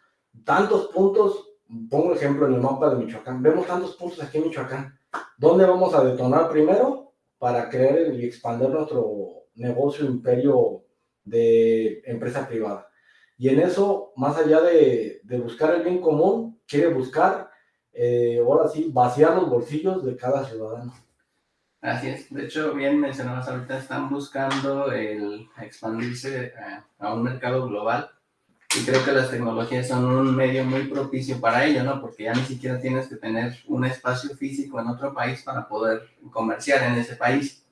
tantos puntos, pongo ejemplo en el mapa de Michoacán, vemos tantos puntos aquí en Michoacán, ¿dónde vamos a detonar primero para crear y expandir nuestro negocio, imperio de empresa privada? Y en eso, más allá de, de buscar el bien común, quiere buscar, eh, ahora sí, vaciar los bolsillos de cada ciudadano. Así es. De hecho, bien mencionabas ahorita, están buscando expandirse a, a, un mercado global. Y creo que las tecnologías son un medio muy propicio para ello, ¿no? Porque ya ni siquiera tienes que tener un espacio físico en otro país para poder comerciar en ese país.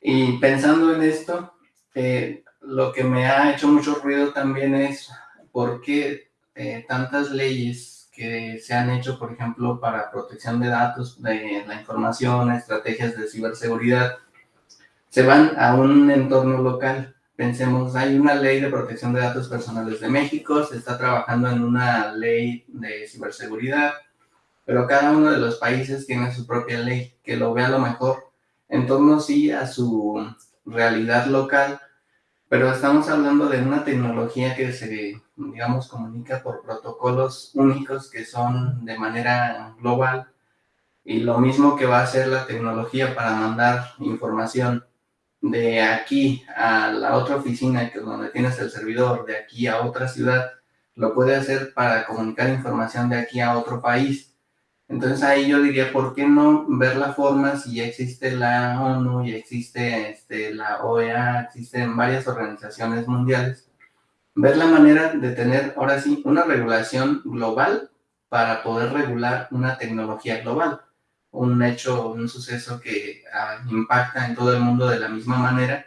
Y pensando en esto, eh, lo que me ha hecho mucho ruido también es por qué eh, tantas leyes que se han hecho, por ejemplo, para protección de datos, de la información, estrategias de ciberseguridad, se van a un entorno local. Pensemos, hay una ley de protección de datos personales de México, se está trabajando en una ley de ciberseguridad, pero cada uno de los países tiene su propia ley, que lo vea a lo mejor en torno sí a su realidad local, pero estamos hablando de una tecnología que se, digamos, comunica por protocolos únicos que son de manera global, y lo mismo que va a hacer la tecnología para mandar información de aquí a la otra oficina, que es donde tienes el servidor, de aquí a otra ciudad, lo puede hacer para comunicar información de aquí a otro país. Entonces ahí yo diría, ¿por qué no ver la forma si ya existe la ONU, y existe este, la OEA, existen varias organizaciones mundiales? Ver la manera de tener, ahora sí, una regulación global para poder regular una tecnología global. Un hecho, un suceso que ah, impacta en todo el mundo de la misma manera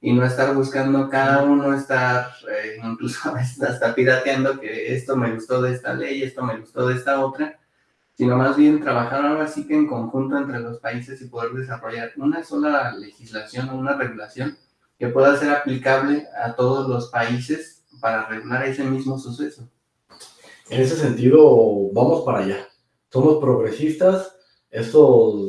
y no estar buscando cada uno, estar eh, incluso hasta pirateando que esto me gustó de esta ley, esto me gustó de esta otra, sino más bien trabajar ahora sí que en conjunto entre los países y poder desarrollar una sola legislación o una regulación que pueda ser aplicable a todos los países para regular ese mismo suceso. En ese sentido, vamos para allá. Somos progresistas, esto,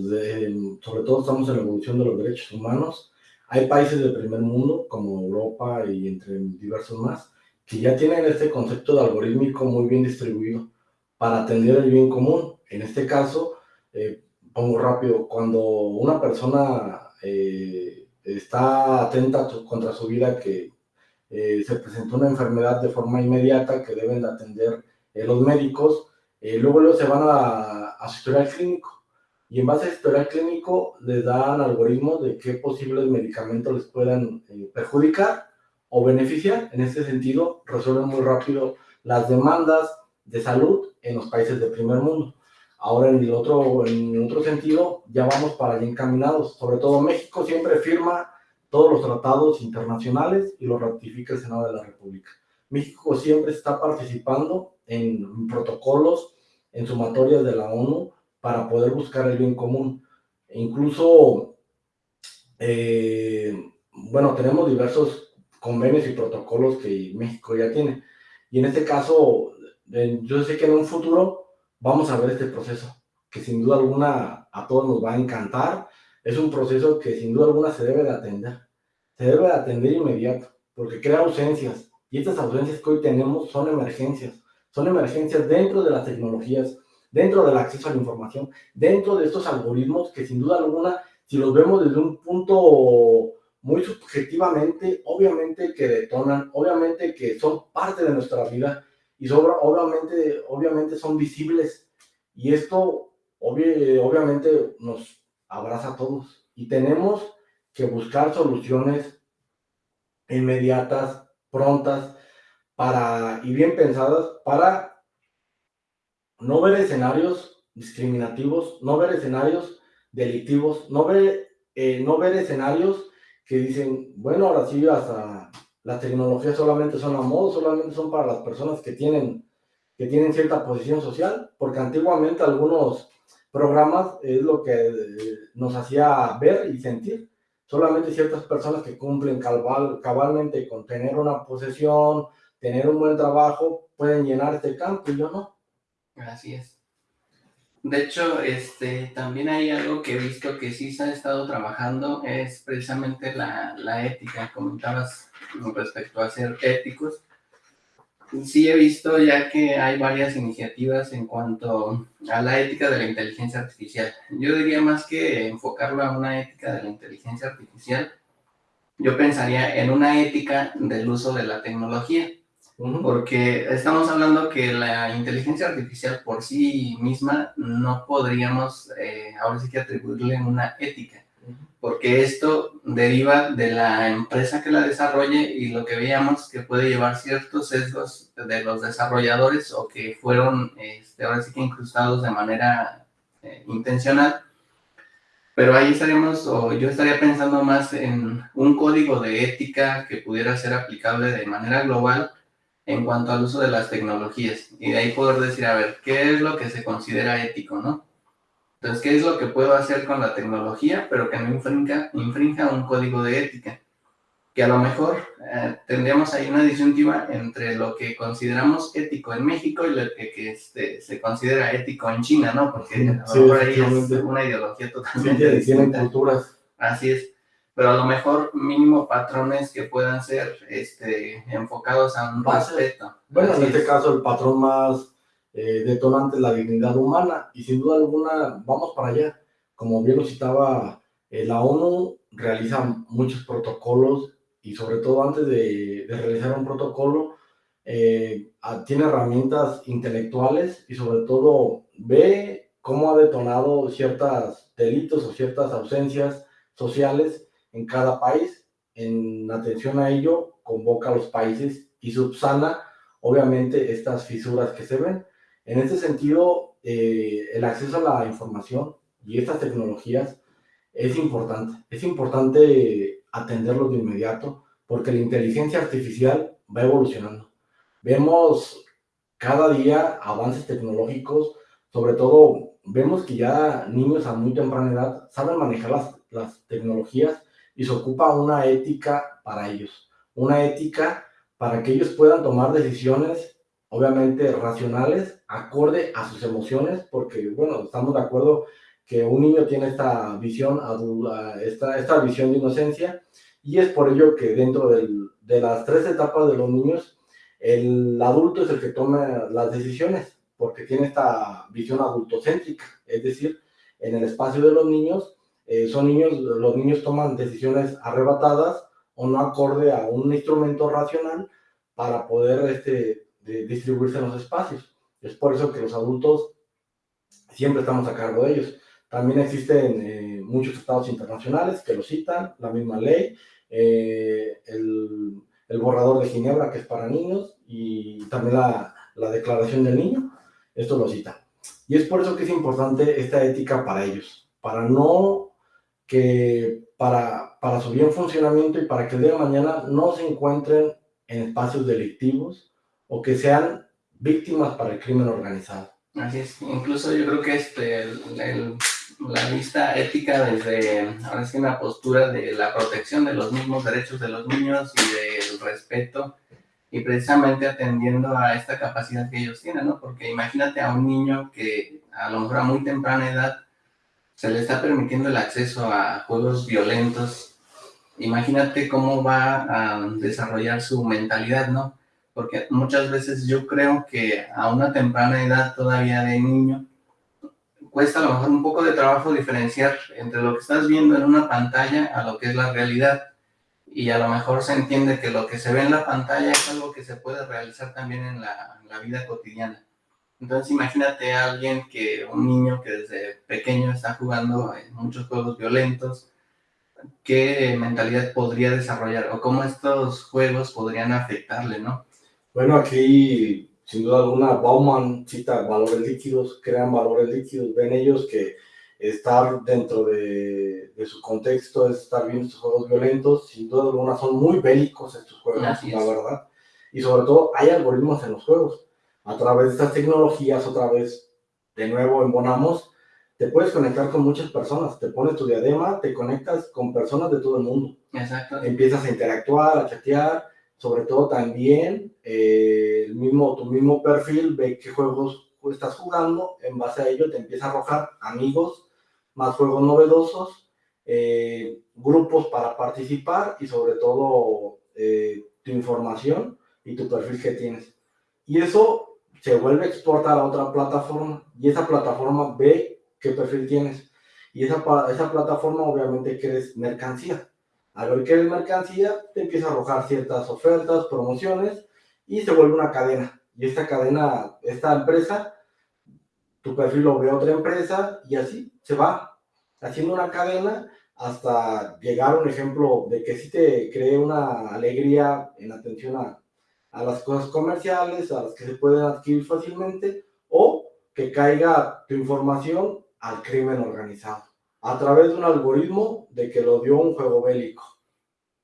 sobre todo estamos en la evolución de los derechos humanos. Hay países del primer mundo, como Europa y entre diversos más, que ya tienen este concepto de algorítmico muy bien distribuido para atender el bien común. En este caso, eh, pongo rápido, cuando una persona eh, está atenta contra su vida, que eh, se presentó una enfermedad de forma inmediata que deben de atender los médicos, luego, luego se van a, a su historial clínico y en base a historial clínico les dan algoritmos de qué posibles medicamentos les puedan perjudicar o beneficiar. En este sentido, resuelven muy rápido las demandas de salud en los países del primer mundo. Ahora en el otro, en otro sentido, ya vamos para allá encaminados. Sobre todo México siempre firma todos los tratados internacionales y los ratifica el Senado de la República. México siempre está participando en protocolos, en sumatorias de la ONU para poder buscar el bien común. E incluso, eh, bueno, tenemos diversos convenios y protocolos que México ya tiene. Y en este caso, yo sé que en un futuro vamos a ver este proceso, que sin duda alguna a todos nos va a encantar. Es un proceso que sin duda alguna se debe de atender. Se debe de atender inmediato, porque crea ausencias. Y estas ausencias que hoy tenemos son emergencias. Son emergencias dentro de las tecnologías, dentro del acceso a la información, dentro de estos algoritmos que sin duda alguna, si los vemos desde un punto muy subjetivamente, obviamente que detonan, obviamente que son parte de nuestra vida, y obviamente, obviamente son visibles. Y esto obviamente nos abraza a todos. Y tenemos que buscar soluciones inmediatas, prontas para, y bien pensadas para no ver escenarios discriminativos, no ver escenarios delictivos, no ver, eh, no ver escenarios que dicen, bueno, ahora sí hasta las tecnologías solamente son a modo, solamente son para las personas que tienen, que tienen cierta posición social, porque antiguamente algunos programas es lo que eh, nos hacía ver y sentir. Solamente ciertas personas que cumplen cabal, cabalmente con tener una posesión, tener un buen trabajo, pueden llenar este campo y yo no. Así es. De hecho, este, también hay algo que he visto que sí se ha estado trabajando, es precisamente la, la ética. Comentabas respecto a ser éticos. Sí he visto ya que hay varias iniciativas en cuanto a la ética de la inteligencia artificial. Yo diría más que enfocarlo a una ética de la inteligencia artificial, yo pensaría en una ética del uso de la tecnología. Porque estamos hablando que la inteligencia artificial por sí misma no podríamos eh, ahora sí que atribuirle una ética porque esto deriva de la empresa que la desarrolle y lo que veíamos que puede llevar ciertos sesgos de los desarrolladores o que fueron este, ahora sí que incrustados de manera eh, intencional. Pero ahí estaríamos, o yo estaría pensando más en un código de ética que pudiera ser aplicable de manera global en cuanto al uso de las tecnologías. Y de ahí poder decir, a ver, ¿qué es lo que se considera ético, no? Entonces, ¿qué es lo que puedo hacer con la tecnología, pero que no infrinja, infrinja un código de ética? Que a lo mejor eh, tendríamos ahí una disyuntiva entre lo que consideramos ético en México y lo que, que este, se considera ético en China, ¿no? Porque a lo mejor ahí es una ideología totalmente sí, Tienen culturas. Así es pero a lo mejor mínimo patrones que puedan ser este, enfocados a un respeto. Bueno, en este caso el patrón más eh, detonante es la dignidad humana y sin duda alguna vamos para allá. Como bien lo citaba, eh, la ONU realiza muchos protocolos y sobre todo antes de, realizar un protocolo eh, tiene herramientas intelectuales y sobre todo ve cómo ha detonado ciertos delitos o ciertas ausencias sociales en cada país. En atención a ello, convoca a los países y subsana, obviamente, estas fisuras que se ven. En este sentido, eh, el acceso a la información y estas tecnologías es importante. Es importante atenderlo de inmediato porque la inteligencia artificial va evolucionando. Vemos cada día avances tecnológicos, sobre todo vemos que ya niños a muy temprana edad saben manejar las, las tecnologías y se ocupa una ética para ellos, una ética para que ellos puedan tomar decisiones, obviamente racionales, acorde a sus emociones, porque, bueno, estamos de acuerdo que un niño tiene esta visión, esta, esta visión de inocencia, y es por ello que dentro de las tres etapas de los niños, el adulto es el que toma las decisiones, porque tiene esta visión adultocéntrica, es decir, en el espacio de los niños, eh, son niños, los niños toman decisiones arrebatadas o no acorde a un instrumento racional para poder este, distribuirse en los espacios. Es por eso que los adultos siempre estamos a cargo de ellos. También existen eh, muchos estados internacionales que lo citan, la misma ley, eh, el, borrador de Ginebra que es para niños y también la, la declaración del niño, esto lo cita. Y es por eso que es importante esta ética para ellos, para no que para, para su bien funcionamiento y para que el día de mañana no se encuentren en espacios delictivos o que sean víctimas para el crimen organizado. Así es, incluso yo creo que este, la vista ética desde, ahora sí, una postura de la protección de los mismos derechos de los niños y del respeto y precisamente atendiendo a esta capacidad que ellos tienen, ¿no? Porque imagínate a un niño que a lo mejor a muy temprana edad se le está permitiendo el acceso a juegos violentos, imagínate cómo va a desarrollar su mentalidad, ¿no? Porque muchas veces yo creo que a una temprana edad todavía de niño, cuesta a lo mejor un poco de trabajo diferenciar entre lo que estás viendo en una pantalla a lo que es la realidad. Y a lo mejor se entiende que lo que se ve en la pantalla es algo que se puede realizar también en la, en la vida cotidiana. Entonces imagínate a alguien que, un niño que desde pequeño está jugando en muchos juegos violentos, ¿qué mentalidad podría desarrollar o cómo estos juegos podrían afectarle, no? Bueno, aquí sin duda alguna Bauman cita valores líquidos, crean valores líquidos, ven ellos que estar dentro de, su contexto es estar viendo estos juegos violentos, sin duda alguna son muy bélicos estos juegos, la verdad, y sobre todo hay algoritmos en los juegos a través de estas tecnologías, otra vez, de nuevo embonamos, te puedes conectar con muchas personas, te pones tu diadema, te conectas con personas de todo el mundo. Exacto. Empiezas a interactuar, a chatear, sobre todo también eh, el mismo, tu mismo perfil, ve qué juegos estás jugando, en base a ello te empieza a arrojar amigos, más juegos novedosos, eh, grupos para participar y sobre todo eh, tu información y tu perfil que tienes. Y eso se vuelve a exportar a otra plataforma y esa plataforma ve qué perfil tienes. Y esa, esa plataforma obviamente quieres mercancía. Al ver que eres mercancía, te empieza a arrojar ciertas ofertas, promociones y se vuelve una cadena. Y esta cadena, esta empresa, tu perfil lo ve otra empresa y así se va haciendo una cadena hasta llegar a un ejemplo de que sí te cree una alegría en atención a, a las cosas comerciales, a las que se pueden adquirir fácilmente, o que caiga tu información al crimen organizado. a través de un algoritmo de que lo dio un juego bélico.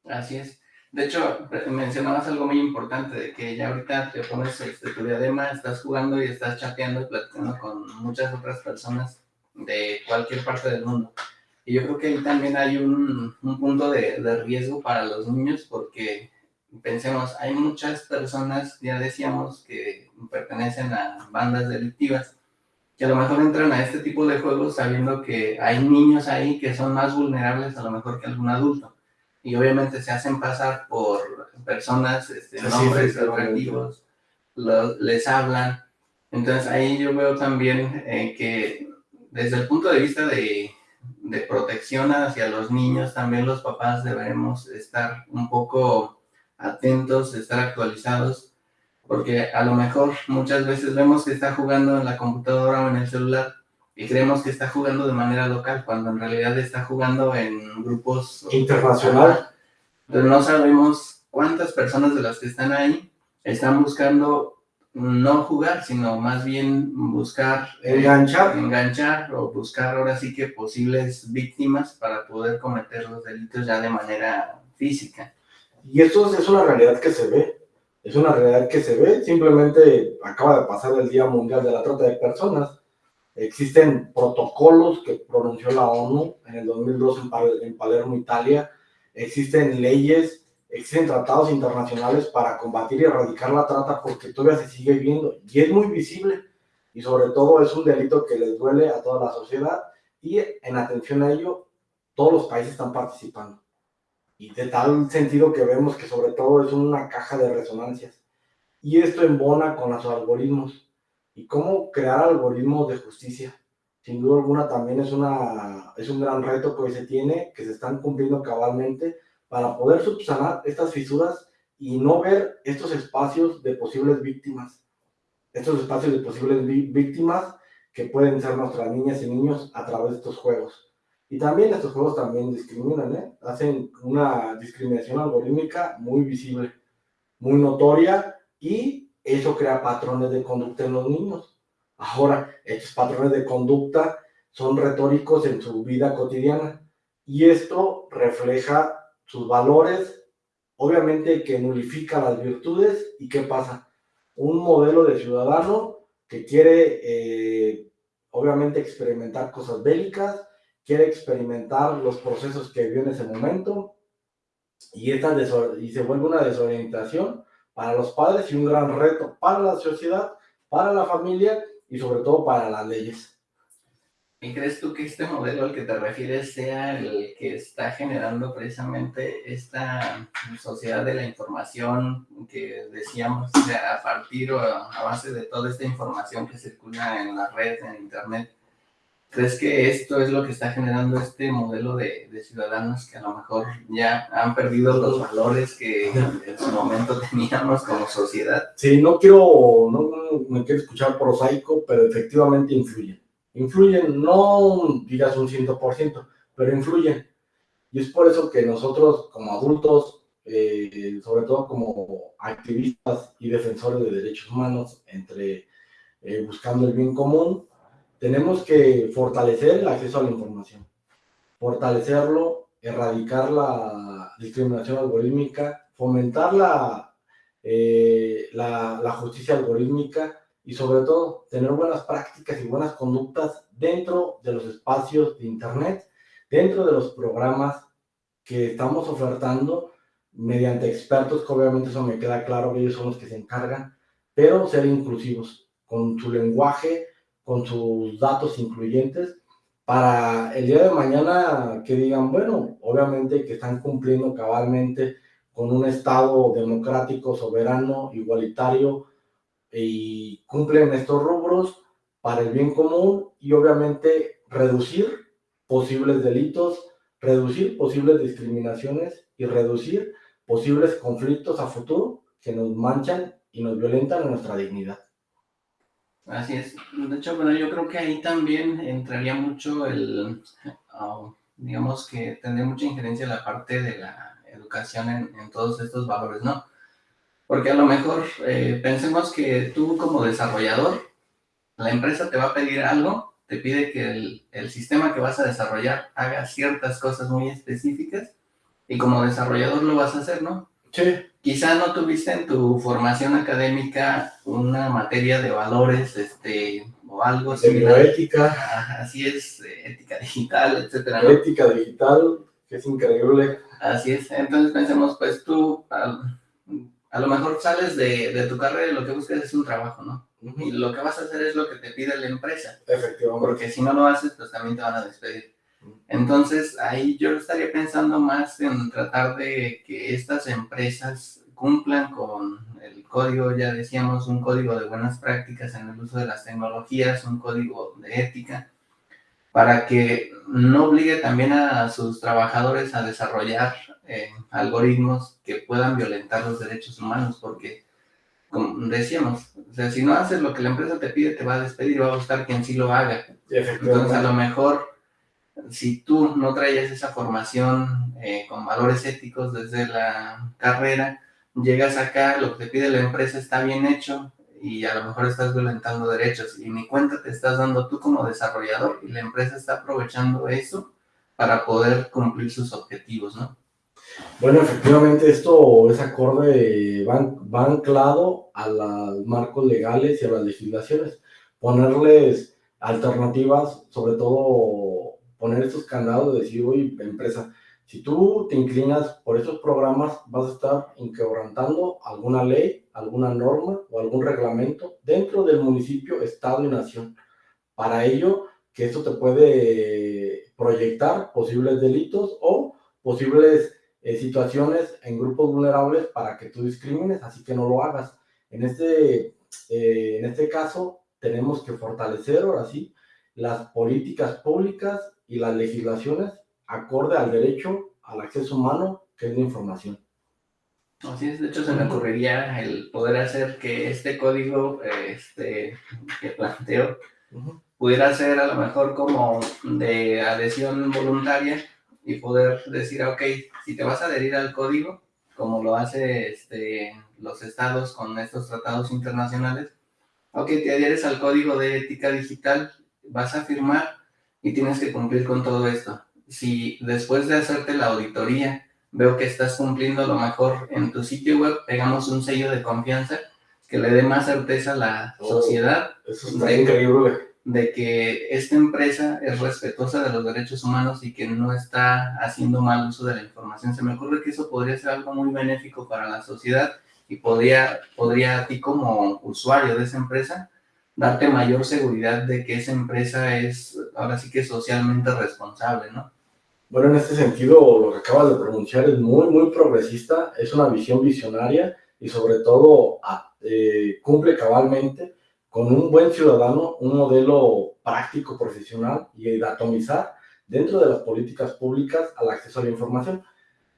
Así es. De hecho, mencionabas algo muy importante, de que ya ahorita te pones este, tu diadema, estás jugando y estás chateando y platicando con muchas otras personas de cualquier parte del mundo. Y yo creo que ahí también hay un, un punto de, riesgo para los niños porque pensemos, hay muchas personas, ya decíamos, que pertenecen a bandas delictivas, que a lo mejor entran a este tipo de juegos sabiendo que hay niños ahí que son más vulnerables a lo mejor que algún adulto. Y obviamente se hacen pasar por personas, este, nombres atractivos, les hablan. Entonces ahí yo veo también eh, que desde el punto de vista de de protección hacia los niños, también los papás debemos estar un poco atentos, estar actualizados, porque a lo mejor muchas veces vemos que está jugando en la computadora o en el celular y creemos que está jugando de manera local, cuando en realidad está jugando en grupos internacional. Pero no sabemos cuántas personas de las que están ahí están buscando no jugar, sino más bien buscar... Eh, enganchar. enganchar o buscar ahora sí que posibles víctimas para poder cometer los delitos ya de manera física. Y eso es una realidad que se ve, es una realidad que se ve, simplemente acaba de pasar el Día Mundial de la Trata de Personas, existen protocolos que pronunció la ONU en el 2002 en Palermo, Italia, existen leyes existen tratados internacionales para combatir y erradicar la trata porque todavía se sigue viendo y es muy visible. Y sobre todo es un delito que les duele a toda la sociedad y en atención a ello todos los países están participando y de tal sentido que vemos que sobre todo es una caja de resonancias. Y esto embona con los algoritmos. Y cómo crear algoritmos de justicia sin duda alguna también es, una, es un gran reto que hoy se tiene, que se están cumpliendo cabalmente, para poder subsanar estas fisuras y no ver estos espacios de posibles víctimas, estos espacios de posibles víctimas que pueden ser nuestras niñas y niños a través de estos juegos. Y también estos juegos también discriminan, ¿eh? hacen una discriminación algorítmica muy visible, muy notoria y eso crea patrones de conducta en los niños. Ahora, estos patrones de conducta son retóricos en su vida cotidiana y esto refleja sus valores, obviamente que nulifica las virtudes y qué pasa. Un modelo de ciudadano que quiere, eh, obviamente, experimentar cosas bélicas, quiere experimentar los procesos que vio en ese momento y, esta y se vuelve una desorientación para los padres y un gran reto para la sociedad, para la familia y sobre todo para las leyes. ¿Y crees tú que este modelo al que te refieres sea el que está generando precisamente esta sociedad de la información que decíamos, a partir o a base de toda esta información que circula en la red, en internet? ¿Crees que esto es lo que está generando este modelo de, ciudadanos que a lo mejor ya han perdido los valores que en su momento teníamos como sociedad? Sí, no quiero, no me quiero escuchar prosaico, pero efectivamente influye influyen, no digas un 100%, pero influyen. Y es por eso que nosotros como adultos, eh, sobre todo como activistas y defensores de derechos humanos, entre eh, buscando el bien común, tenemos que fortalecer el acceso a la información, fortalecerlo, erradicar la discriminación algorítmica, fomentar la, eh, la, la justicia algorítmica, y sobre todo tener buenas prácticas y buenas conductas dentro de los espacios de Internet, dentro de los programas que estamos ofertando mediante expertos, que obviamente eso me queda claro que ellos son los que se encargan, pero ser inclusivos con su lenguaje, con sus datos incluyentes, para el día de mañana que digan, bueno, obviamente que están cumpliendo cabalmente con un Estado democrático, soberano, igualitario, y cumplen estos rubros para el bien común y obviamente reducir posibles delitos, reducir posibles discriminaciones y reducir posibles conflictos a futuro que nos manchan y nos violentan en nuestra dignidad. Así es. De hecho, bueno, yo creo que ahí también entraría mucho el, ah, digamos que tendría mucha injerencia la parte de la educación en, todos estos valores, ¿no? Porque a lo mejor eh, pensemos que tú como desarrollador, la empresa te va a pedir algo te pide que el sistema que vas a desarrollar haga ciertas cosas muy específicas y como desarrollador lo vas a hacer, ¿no? Sí. Quizá no tuviste en tu formación académica una materia de valores, este, o algo De similar. Ajá, Así es, eh, ética digital, etcétera, ¿no? ética digital, que es increíble. Así es. Entonces pensemos, pues tú, a, a lo mejor sales de, de tu carrera y lo que buscas es un trabajo, ¿no? Y lo que vas a hacer es lo que te pide la empresa. Efectivamente. porque si no lo haces, pues también te van a despedir. Entonces, ahí yo estaría pensando más en tratar de que estas empresas cumplan con el código, ya decíamos, un código de buenas prácticas en el uso de las tecnologías, un código de ética, para que no obligue también a sus trabajadores a desarrollar eh, algoritmos que puedan violentar los derechos humanos, porque, como decíamos, o sea, si no haces lo que la empresa te pide, te va a despedir y va a buscar quien sí lo haga. Entonces, a lo mejor, si tú no traías esa formación eh, con valores éticos desde la carrera, llegas acá, lo que te pide la empresa está bien hecho y a lo mejor estás violentando derechos y ni cuenta te estás dando tú como desarrollador y la empresa está aprovechando eso para poder cumplir sus objetivos, ¿no? Bueno, efectivamente esto es acorde, va, va anclado a los marcos legales y a las legislaciones. Ponerles alternativas, sobre todo poner estos candados de decir, oye, empresa, si tú te inclinas por esos programas, vas a estar inquebrantando alguna ley, alguna norma o algún reglamento dentro del municipio, estado y nación. Para ello, que esto te puede proyectar posibles delitos o posibles eh, situaciones en grupos vulnerables para que tú discrimines, así que no lo hagas. En este, eh, en este caso, tenemos que fortalecer ahora sí las políticas públicas y las legislaciones acorde al derecho al acceso humano, que es la información. Así es, de hecho se me ocurriría el poder hacer que este código este, que planteo Ujú. pudiera ser a lo mejor como de adhesión voluntaria y poder decir, ok, si te vas a adherir al código, como lo hace este, los estados con estos tratados internacionales, ok, te adhieres al código de ética digital, vas a firmar y tienes que cumplir con todo esto. Si después de hacerte la auditoría veo que estás cumpliendo lo mejor en tu sitio web, pegamos un sello de confianza que le dé más certeza a la Oh. sociedad Eso está Sí. increíble. de que esta empresa es respetuosa de los derechos humanos y que no está haciendo mal uso de la información. Se me ocurre que eso podría ser algo muy benéfico para la sociedad y podría, podría a ti como usuario de esa empresa darte mayor seguridad de que esa empresa es ahora sí que socialmente responsable, ¿no? Bueno, en este sentido, lo que acabas de pronunciar es muy, muy progresista, es una visión visionaria y sobre todo a- eh, cumple cabalmente con un buen ciudadano, un modelo práctico, profesional y de atomizar dentro de las políticas públicas al acceso a la información.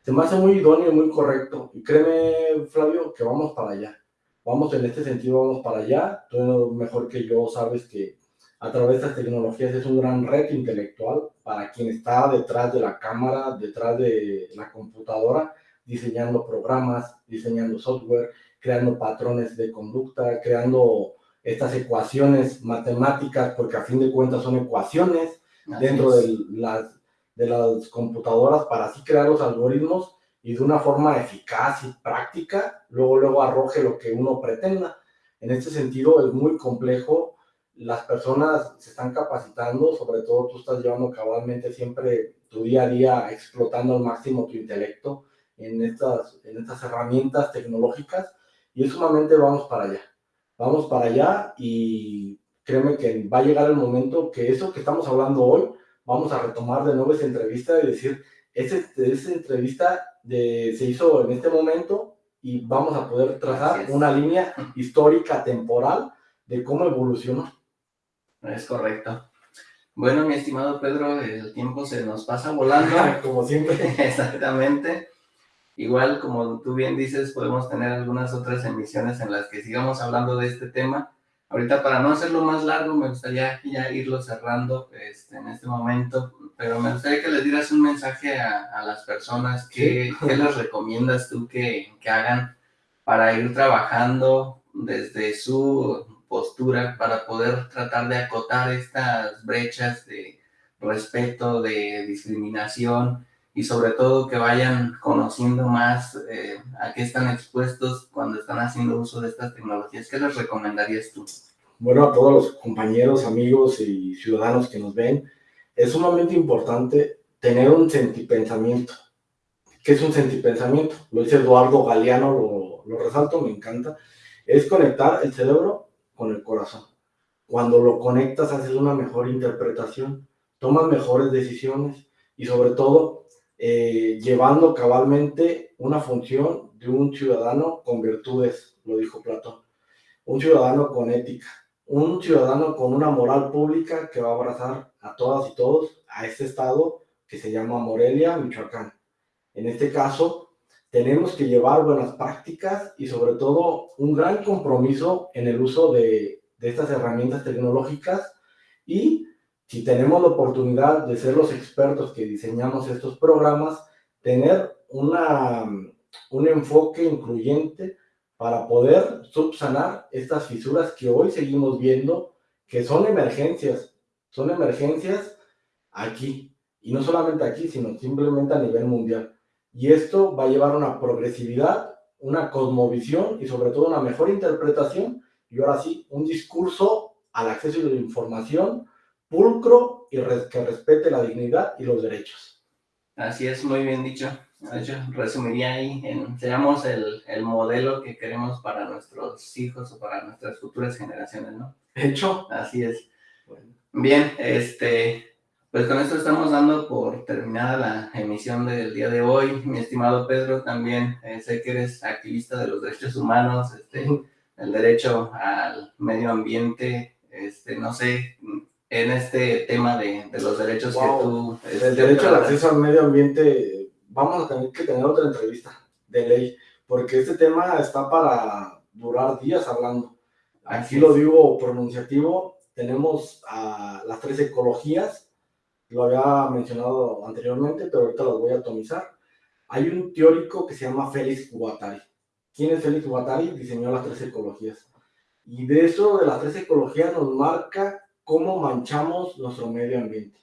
Se me hace muy idóneo y muy correcto. Y créeme, Flavio, que vamos para allá. Vamos en este sentido, vamos para allá. Tú mejor que yo sabes que a través de estas tecnologías es un gran reto intelectual para quien está detrás de la cámara, detrás de la computadora, diseñando programas, diseñando software, creando patrones de conducta, creando estas ecuaciones matemáticas, porque a fin de cuentas son ecuaciones Así dentro de las, de las computadoras para así crear los algoritmos y de una forma eficaz y práctica, luego, luego arroje lo que uno pretenda. En este sentido es muy complejo, las personas se están capacitando, sobre todo tú estás llevando cabalmente siempre tu día a día explotando al máximo tu intelecto en estas, en estas herramientas tecnológicas y es sumamente vamos para allá. Vamos para allá y créeme que va a llegar el momento que eso que estamos hablando hoy, vamos a retomar de nuevo esa entrevista y decir, ese, esa entrevista de, se hizo en este momento y vamos a poder trazar una línea histórica, temporal, de cómo evolucionó. Es correcto. Bueno, mi estimado Pedro, el tiempo se nos pasa volando. Como siempre. Exactamente. Igual, como tú bien dices, podemos tener algunas otras emisiones en las que sigamos hablando de este tema. Ahorita, para no hacerlo más largo, me gustaría ya irlo cerrando este, en este momento, pero me gustaría que les dieras un mensaje a, a las personas que, ¿qué les recomiendas tú que, que hagan para ir trabajando desde su postura para poder tratar de acotar estas brechas de respeto, de discriminación y sobre todo que vayan conociendo más eh, a qué están expuestos cuando están haciendo uso de estas tecnologías. ¿Qué les recomendarías tú? Bueno, a todos los compañeros, amigos y ciudadanos que nos ven, es sumamente importante tener un sentipensamiento. ¿Qué es un sentipensamiento? Lo dice Eduardo Galeano, lo, lo resalto, me encanta. Es conectar el cerebro con el corazón. Cuando lo conectas haces una mejor interpretación, tomas mejores decisiones y sobre todo eh, llevando cabalmente una función de un ciudadano con virtudes, lo dijo Platón, un ciudadano con ética, un ciudadano con una moral pública que va a abrazar a todas y todos a este estado que se llama Morelia, Michoacán. En este caso, tenemos que llevar buenas prácticas y sobre todo un gran compromiso en el uso de, estas herramientas tecnológicas y si tenemos la oportunidad de ser los expertos que diseñamos estos programas, tener una, un enfoque incluyente para poder subsanar estas fisuras que hoy seguimos viendo, que son emergencias, son emergencias aquí, y no solamente aquí, sino simplemente a nivel mundial. Y esto va a llevar una progresividad, una cosmovisión y sobre todo una mejor interpretación, y ahora sí, un discurso al acceso a la información pulcro y que respete la dignidad y los derechos. Así es, muy bien dicho. De hecho, resumiría ahí, en, seamos el, el, modelo que queremos para nuestros hijos o para nuestras futuras generaciones, ¿no? Hecho. Así es. Bien, este, pues con esto estamos dando por terminada la emisión del día de hoy. Mi estimado Pedro, también eh, sé que eres activista de los derechos humanos, este, el derecho al medio ambiente, este, no sé, en este tema de, de los derechos que tú... el este, derecho al acceso al medio ambiente, vamos a tener que tener otra entrevista de ley, porque este tema está para durar días hablando. Aquí lo digo pronunciativo, tenemos a las tres ecologías, lo había mencionado anteriormente, pero ahorita las voy a atomizar. Hay un teórico que se llama Félix Guattari. ¿Quién es Félix Guattari? Diseñó las tres ecologías. Y de eso, de las tres ecologías, nos marca cómo manchamos nuestro medio ambiente.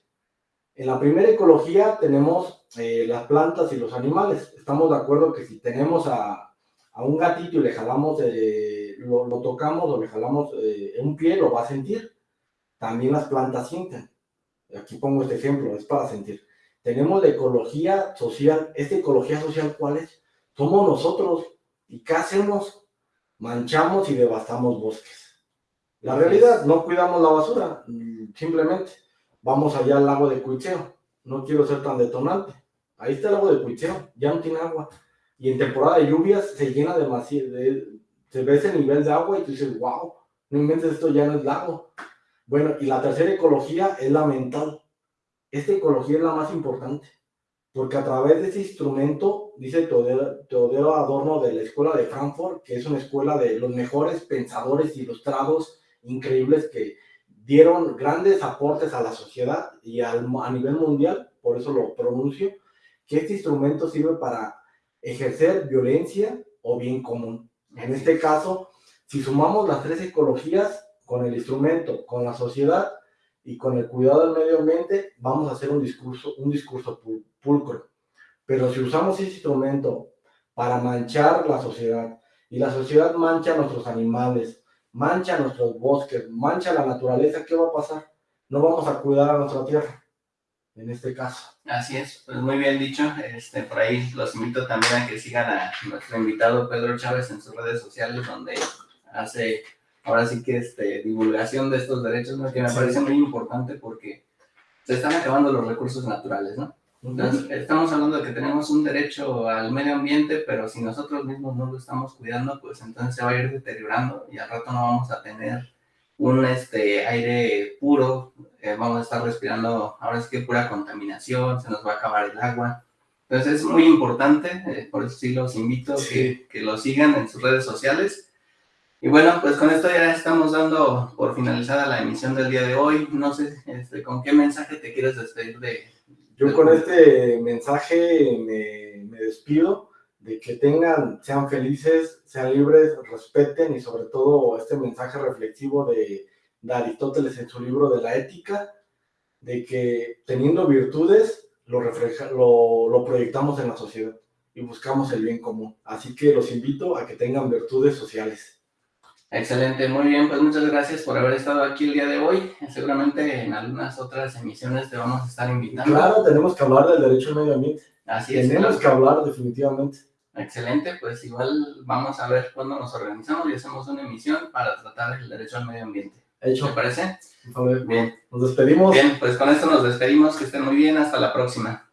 En la primera ecología tenemos eh, las plantas y los animales. Estamos de acuerdo que si tenemos a, a un gatito y le jalamos, eh, lo, lo, tocamos o le jalamos eh, un pie, lo va a sentir. También las plantas sienten. Aquí pongo este ejemplo, es para sentir. Tenemos la ecología social. ¿Esta ecología social cuál es? Somos nosotros. ¿Y qué hacemos? Manchamos y devastamos bosques la realidad, no cuidamos la basura, simplemente vamos allá al lago de Cuicheo. No quiero ser tan detonante. Ahí está el lago de Cuicheo, ya no tiene agua. Y en temporada de lluvias se llena demasiado, de, se ve ese nivel de agua y tú dices, wow, no inventes esto, ya no es lago. Bueno, y la tercera ecología es la mental. Esta ecología es la más importante, porque a través de ese instrumento, dice Teodoro Adorno de la Escuela de Frankfurt, que es una escuela de los mejores pensadores ilustrados increíbles que dieron grandes aportes a la sociedad y al, a nivel mundial, por eso lo pronuncio, que este instrumento sirve para ejercer violencia o bien común. En este caso, si sumamos las tres ecologías con el instrumento, con la sociedad y con el cuidado del medio ambiente, vamos a hacer un discurso, un discurso pulcro. Pero si usamos ese instrumento para manchar la sociedad y la sociedad mancha a nuestros animales, mancha nuestros bosques, mancha la naturaleza, ¿qué va a pasar? No vamos a cuidar a nuestra tierra, en este caso. Así es, pues muy bien dicho. Este, por ahí los invito también a que sigan a nuestro invitado Pedro Chávez en sus redes sociales, donde hace ahora sí que este, divulgación de estos derechos, que me parece muy importante porque se están acabando los recursos naturales, ¿no? Entonces, estamos hablando de que tenemos un derecho al medio ambiente, pero si nosotros mismos no lo estamos cuidando, pues entonces se va a ir deteriorando y al rato no vamos a tener un este, aire puro, eh, vamos a estar respirando, ahora es que pura contaminación, se nos va a acabar el agua. Entonces es muy importante, eh, por eso sí los invito sí. Que, que lo sigan en sus redes sociales. Y bueno, pues con esto ya estamos dando por finalizada la emisión del día de hoy. No sé este, con qué mensaje te quieres despedir de, yo con este mensaje me, me despido de que tengan, sean felices, sean libres, respeten y sobre todo este mensaje reflexivo de, de Aristóteles en su libro de la ética, de que teniendo virtudes lo, refleja, lo, lo proyectamos en la sociedad y buscamos el bien común. Así que los invito a que tengan virtudes sociales. Excelente, muy bien, pues muchas gracias por haber estado aquí el día de hoy. Seguramente en algunas otras emisiones te vamos a estar invitando. Claro, tenemos que hablar del derecho al medio ambiente. Así es. Tenemos claro. que hablar definitivamente. Excelente, pues igual vamos a ver cuándo nos organizamos y hacemos una emisión para tratar el derecho al medio ambiente. Hecho. ¿Te parece? Bien. Nos despedimos. Bien, pues con esto nos despedimos, que estén muy bien, hasta la próxima.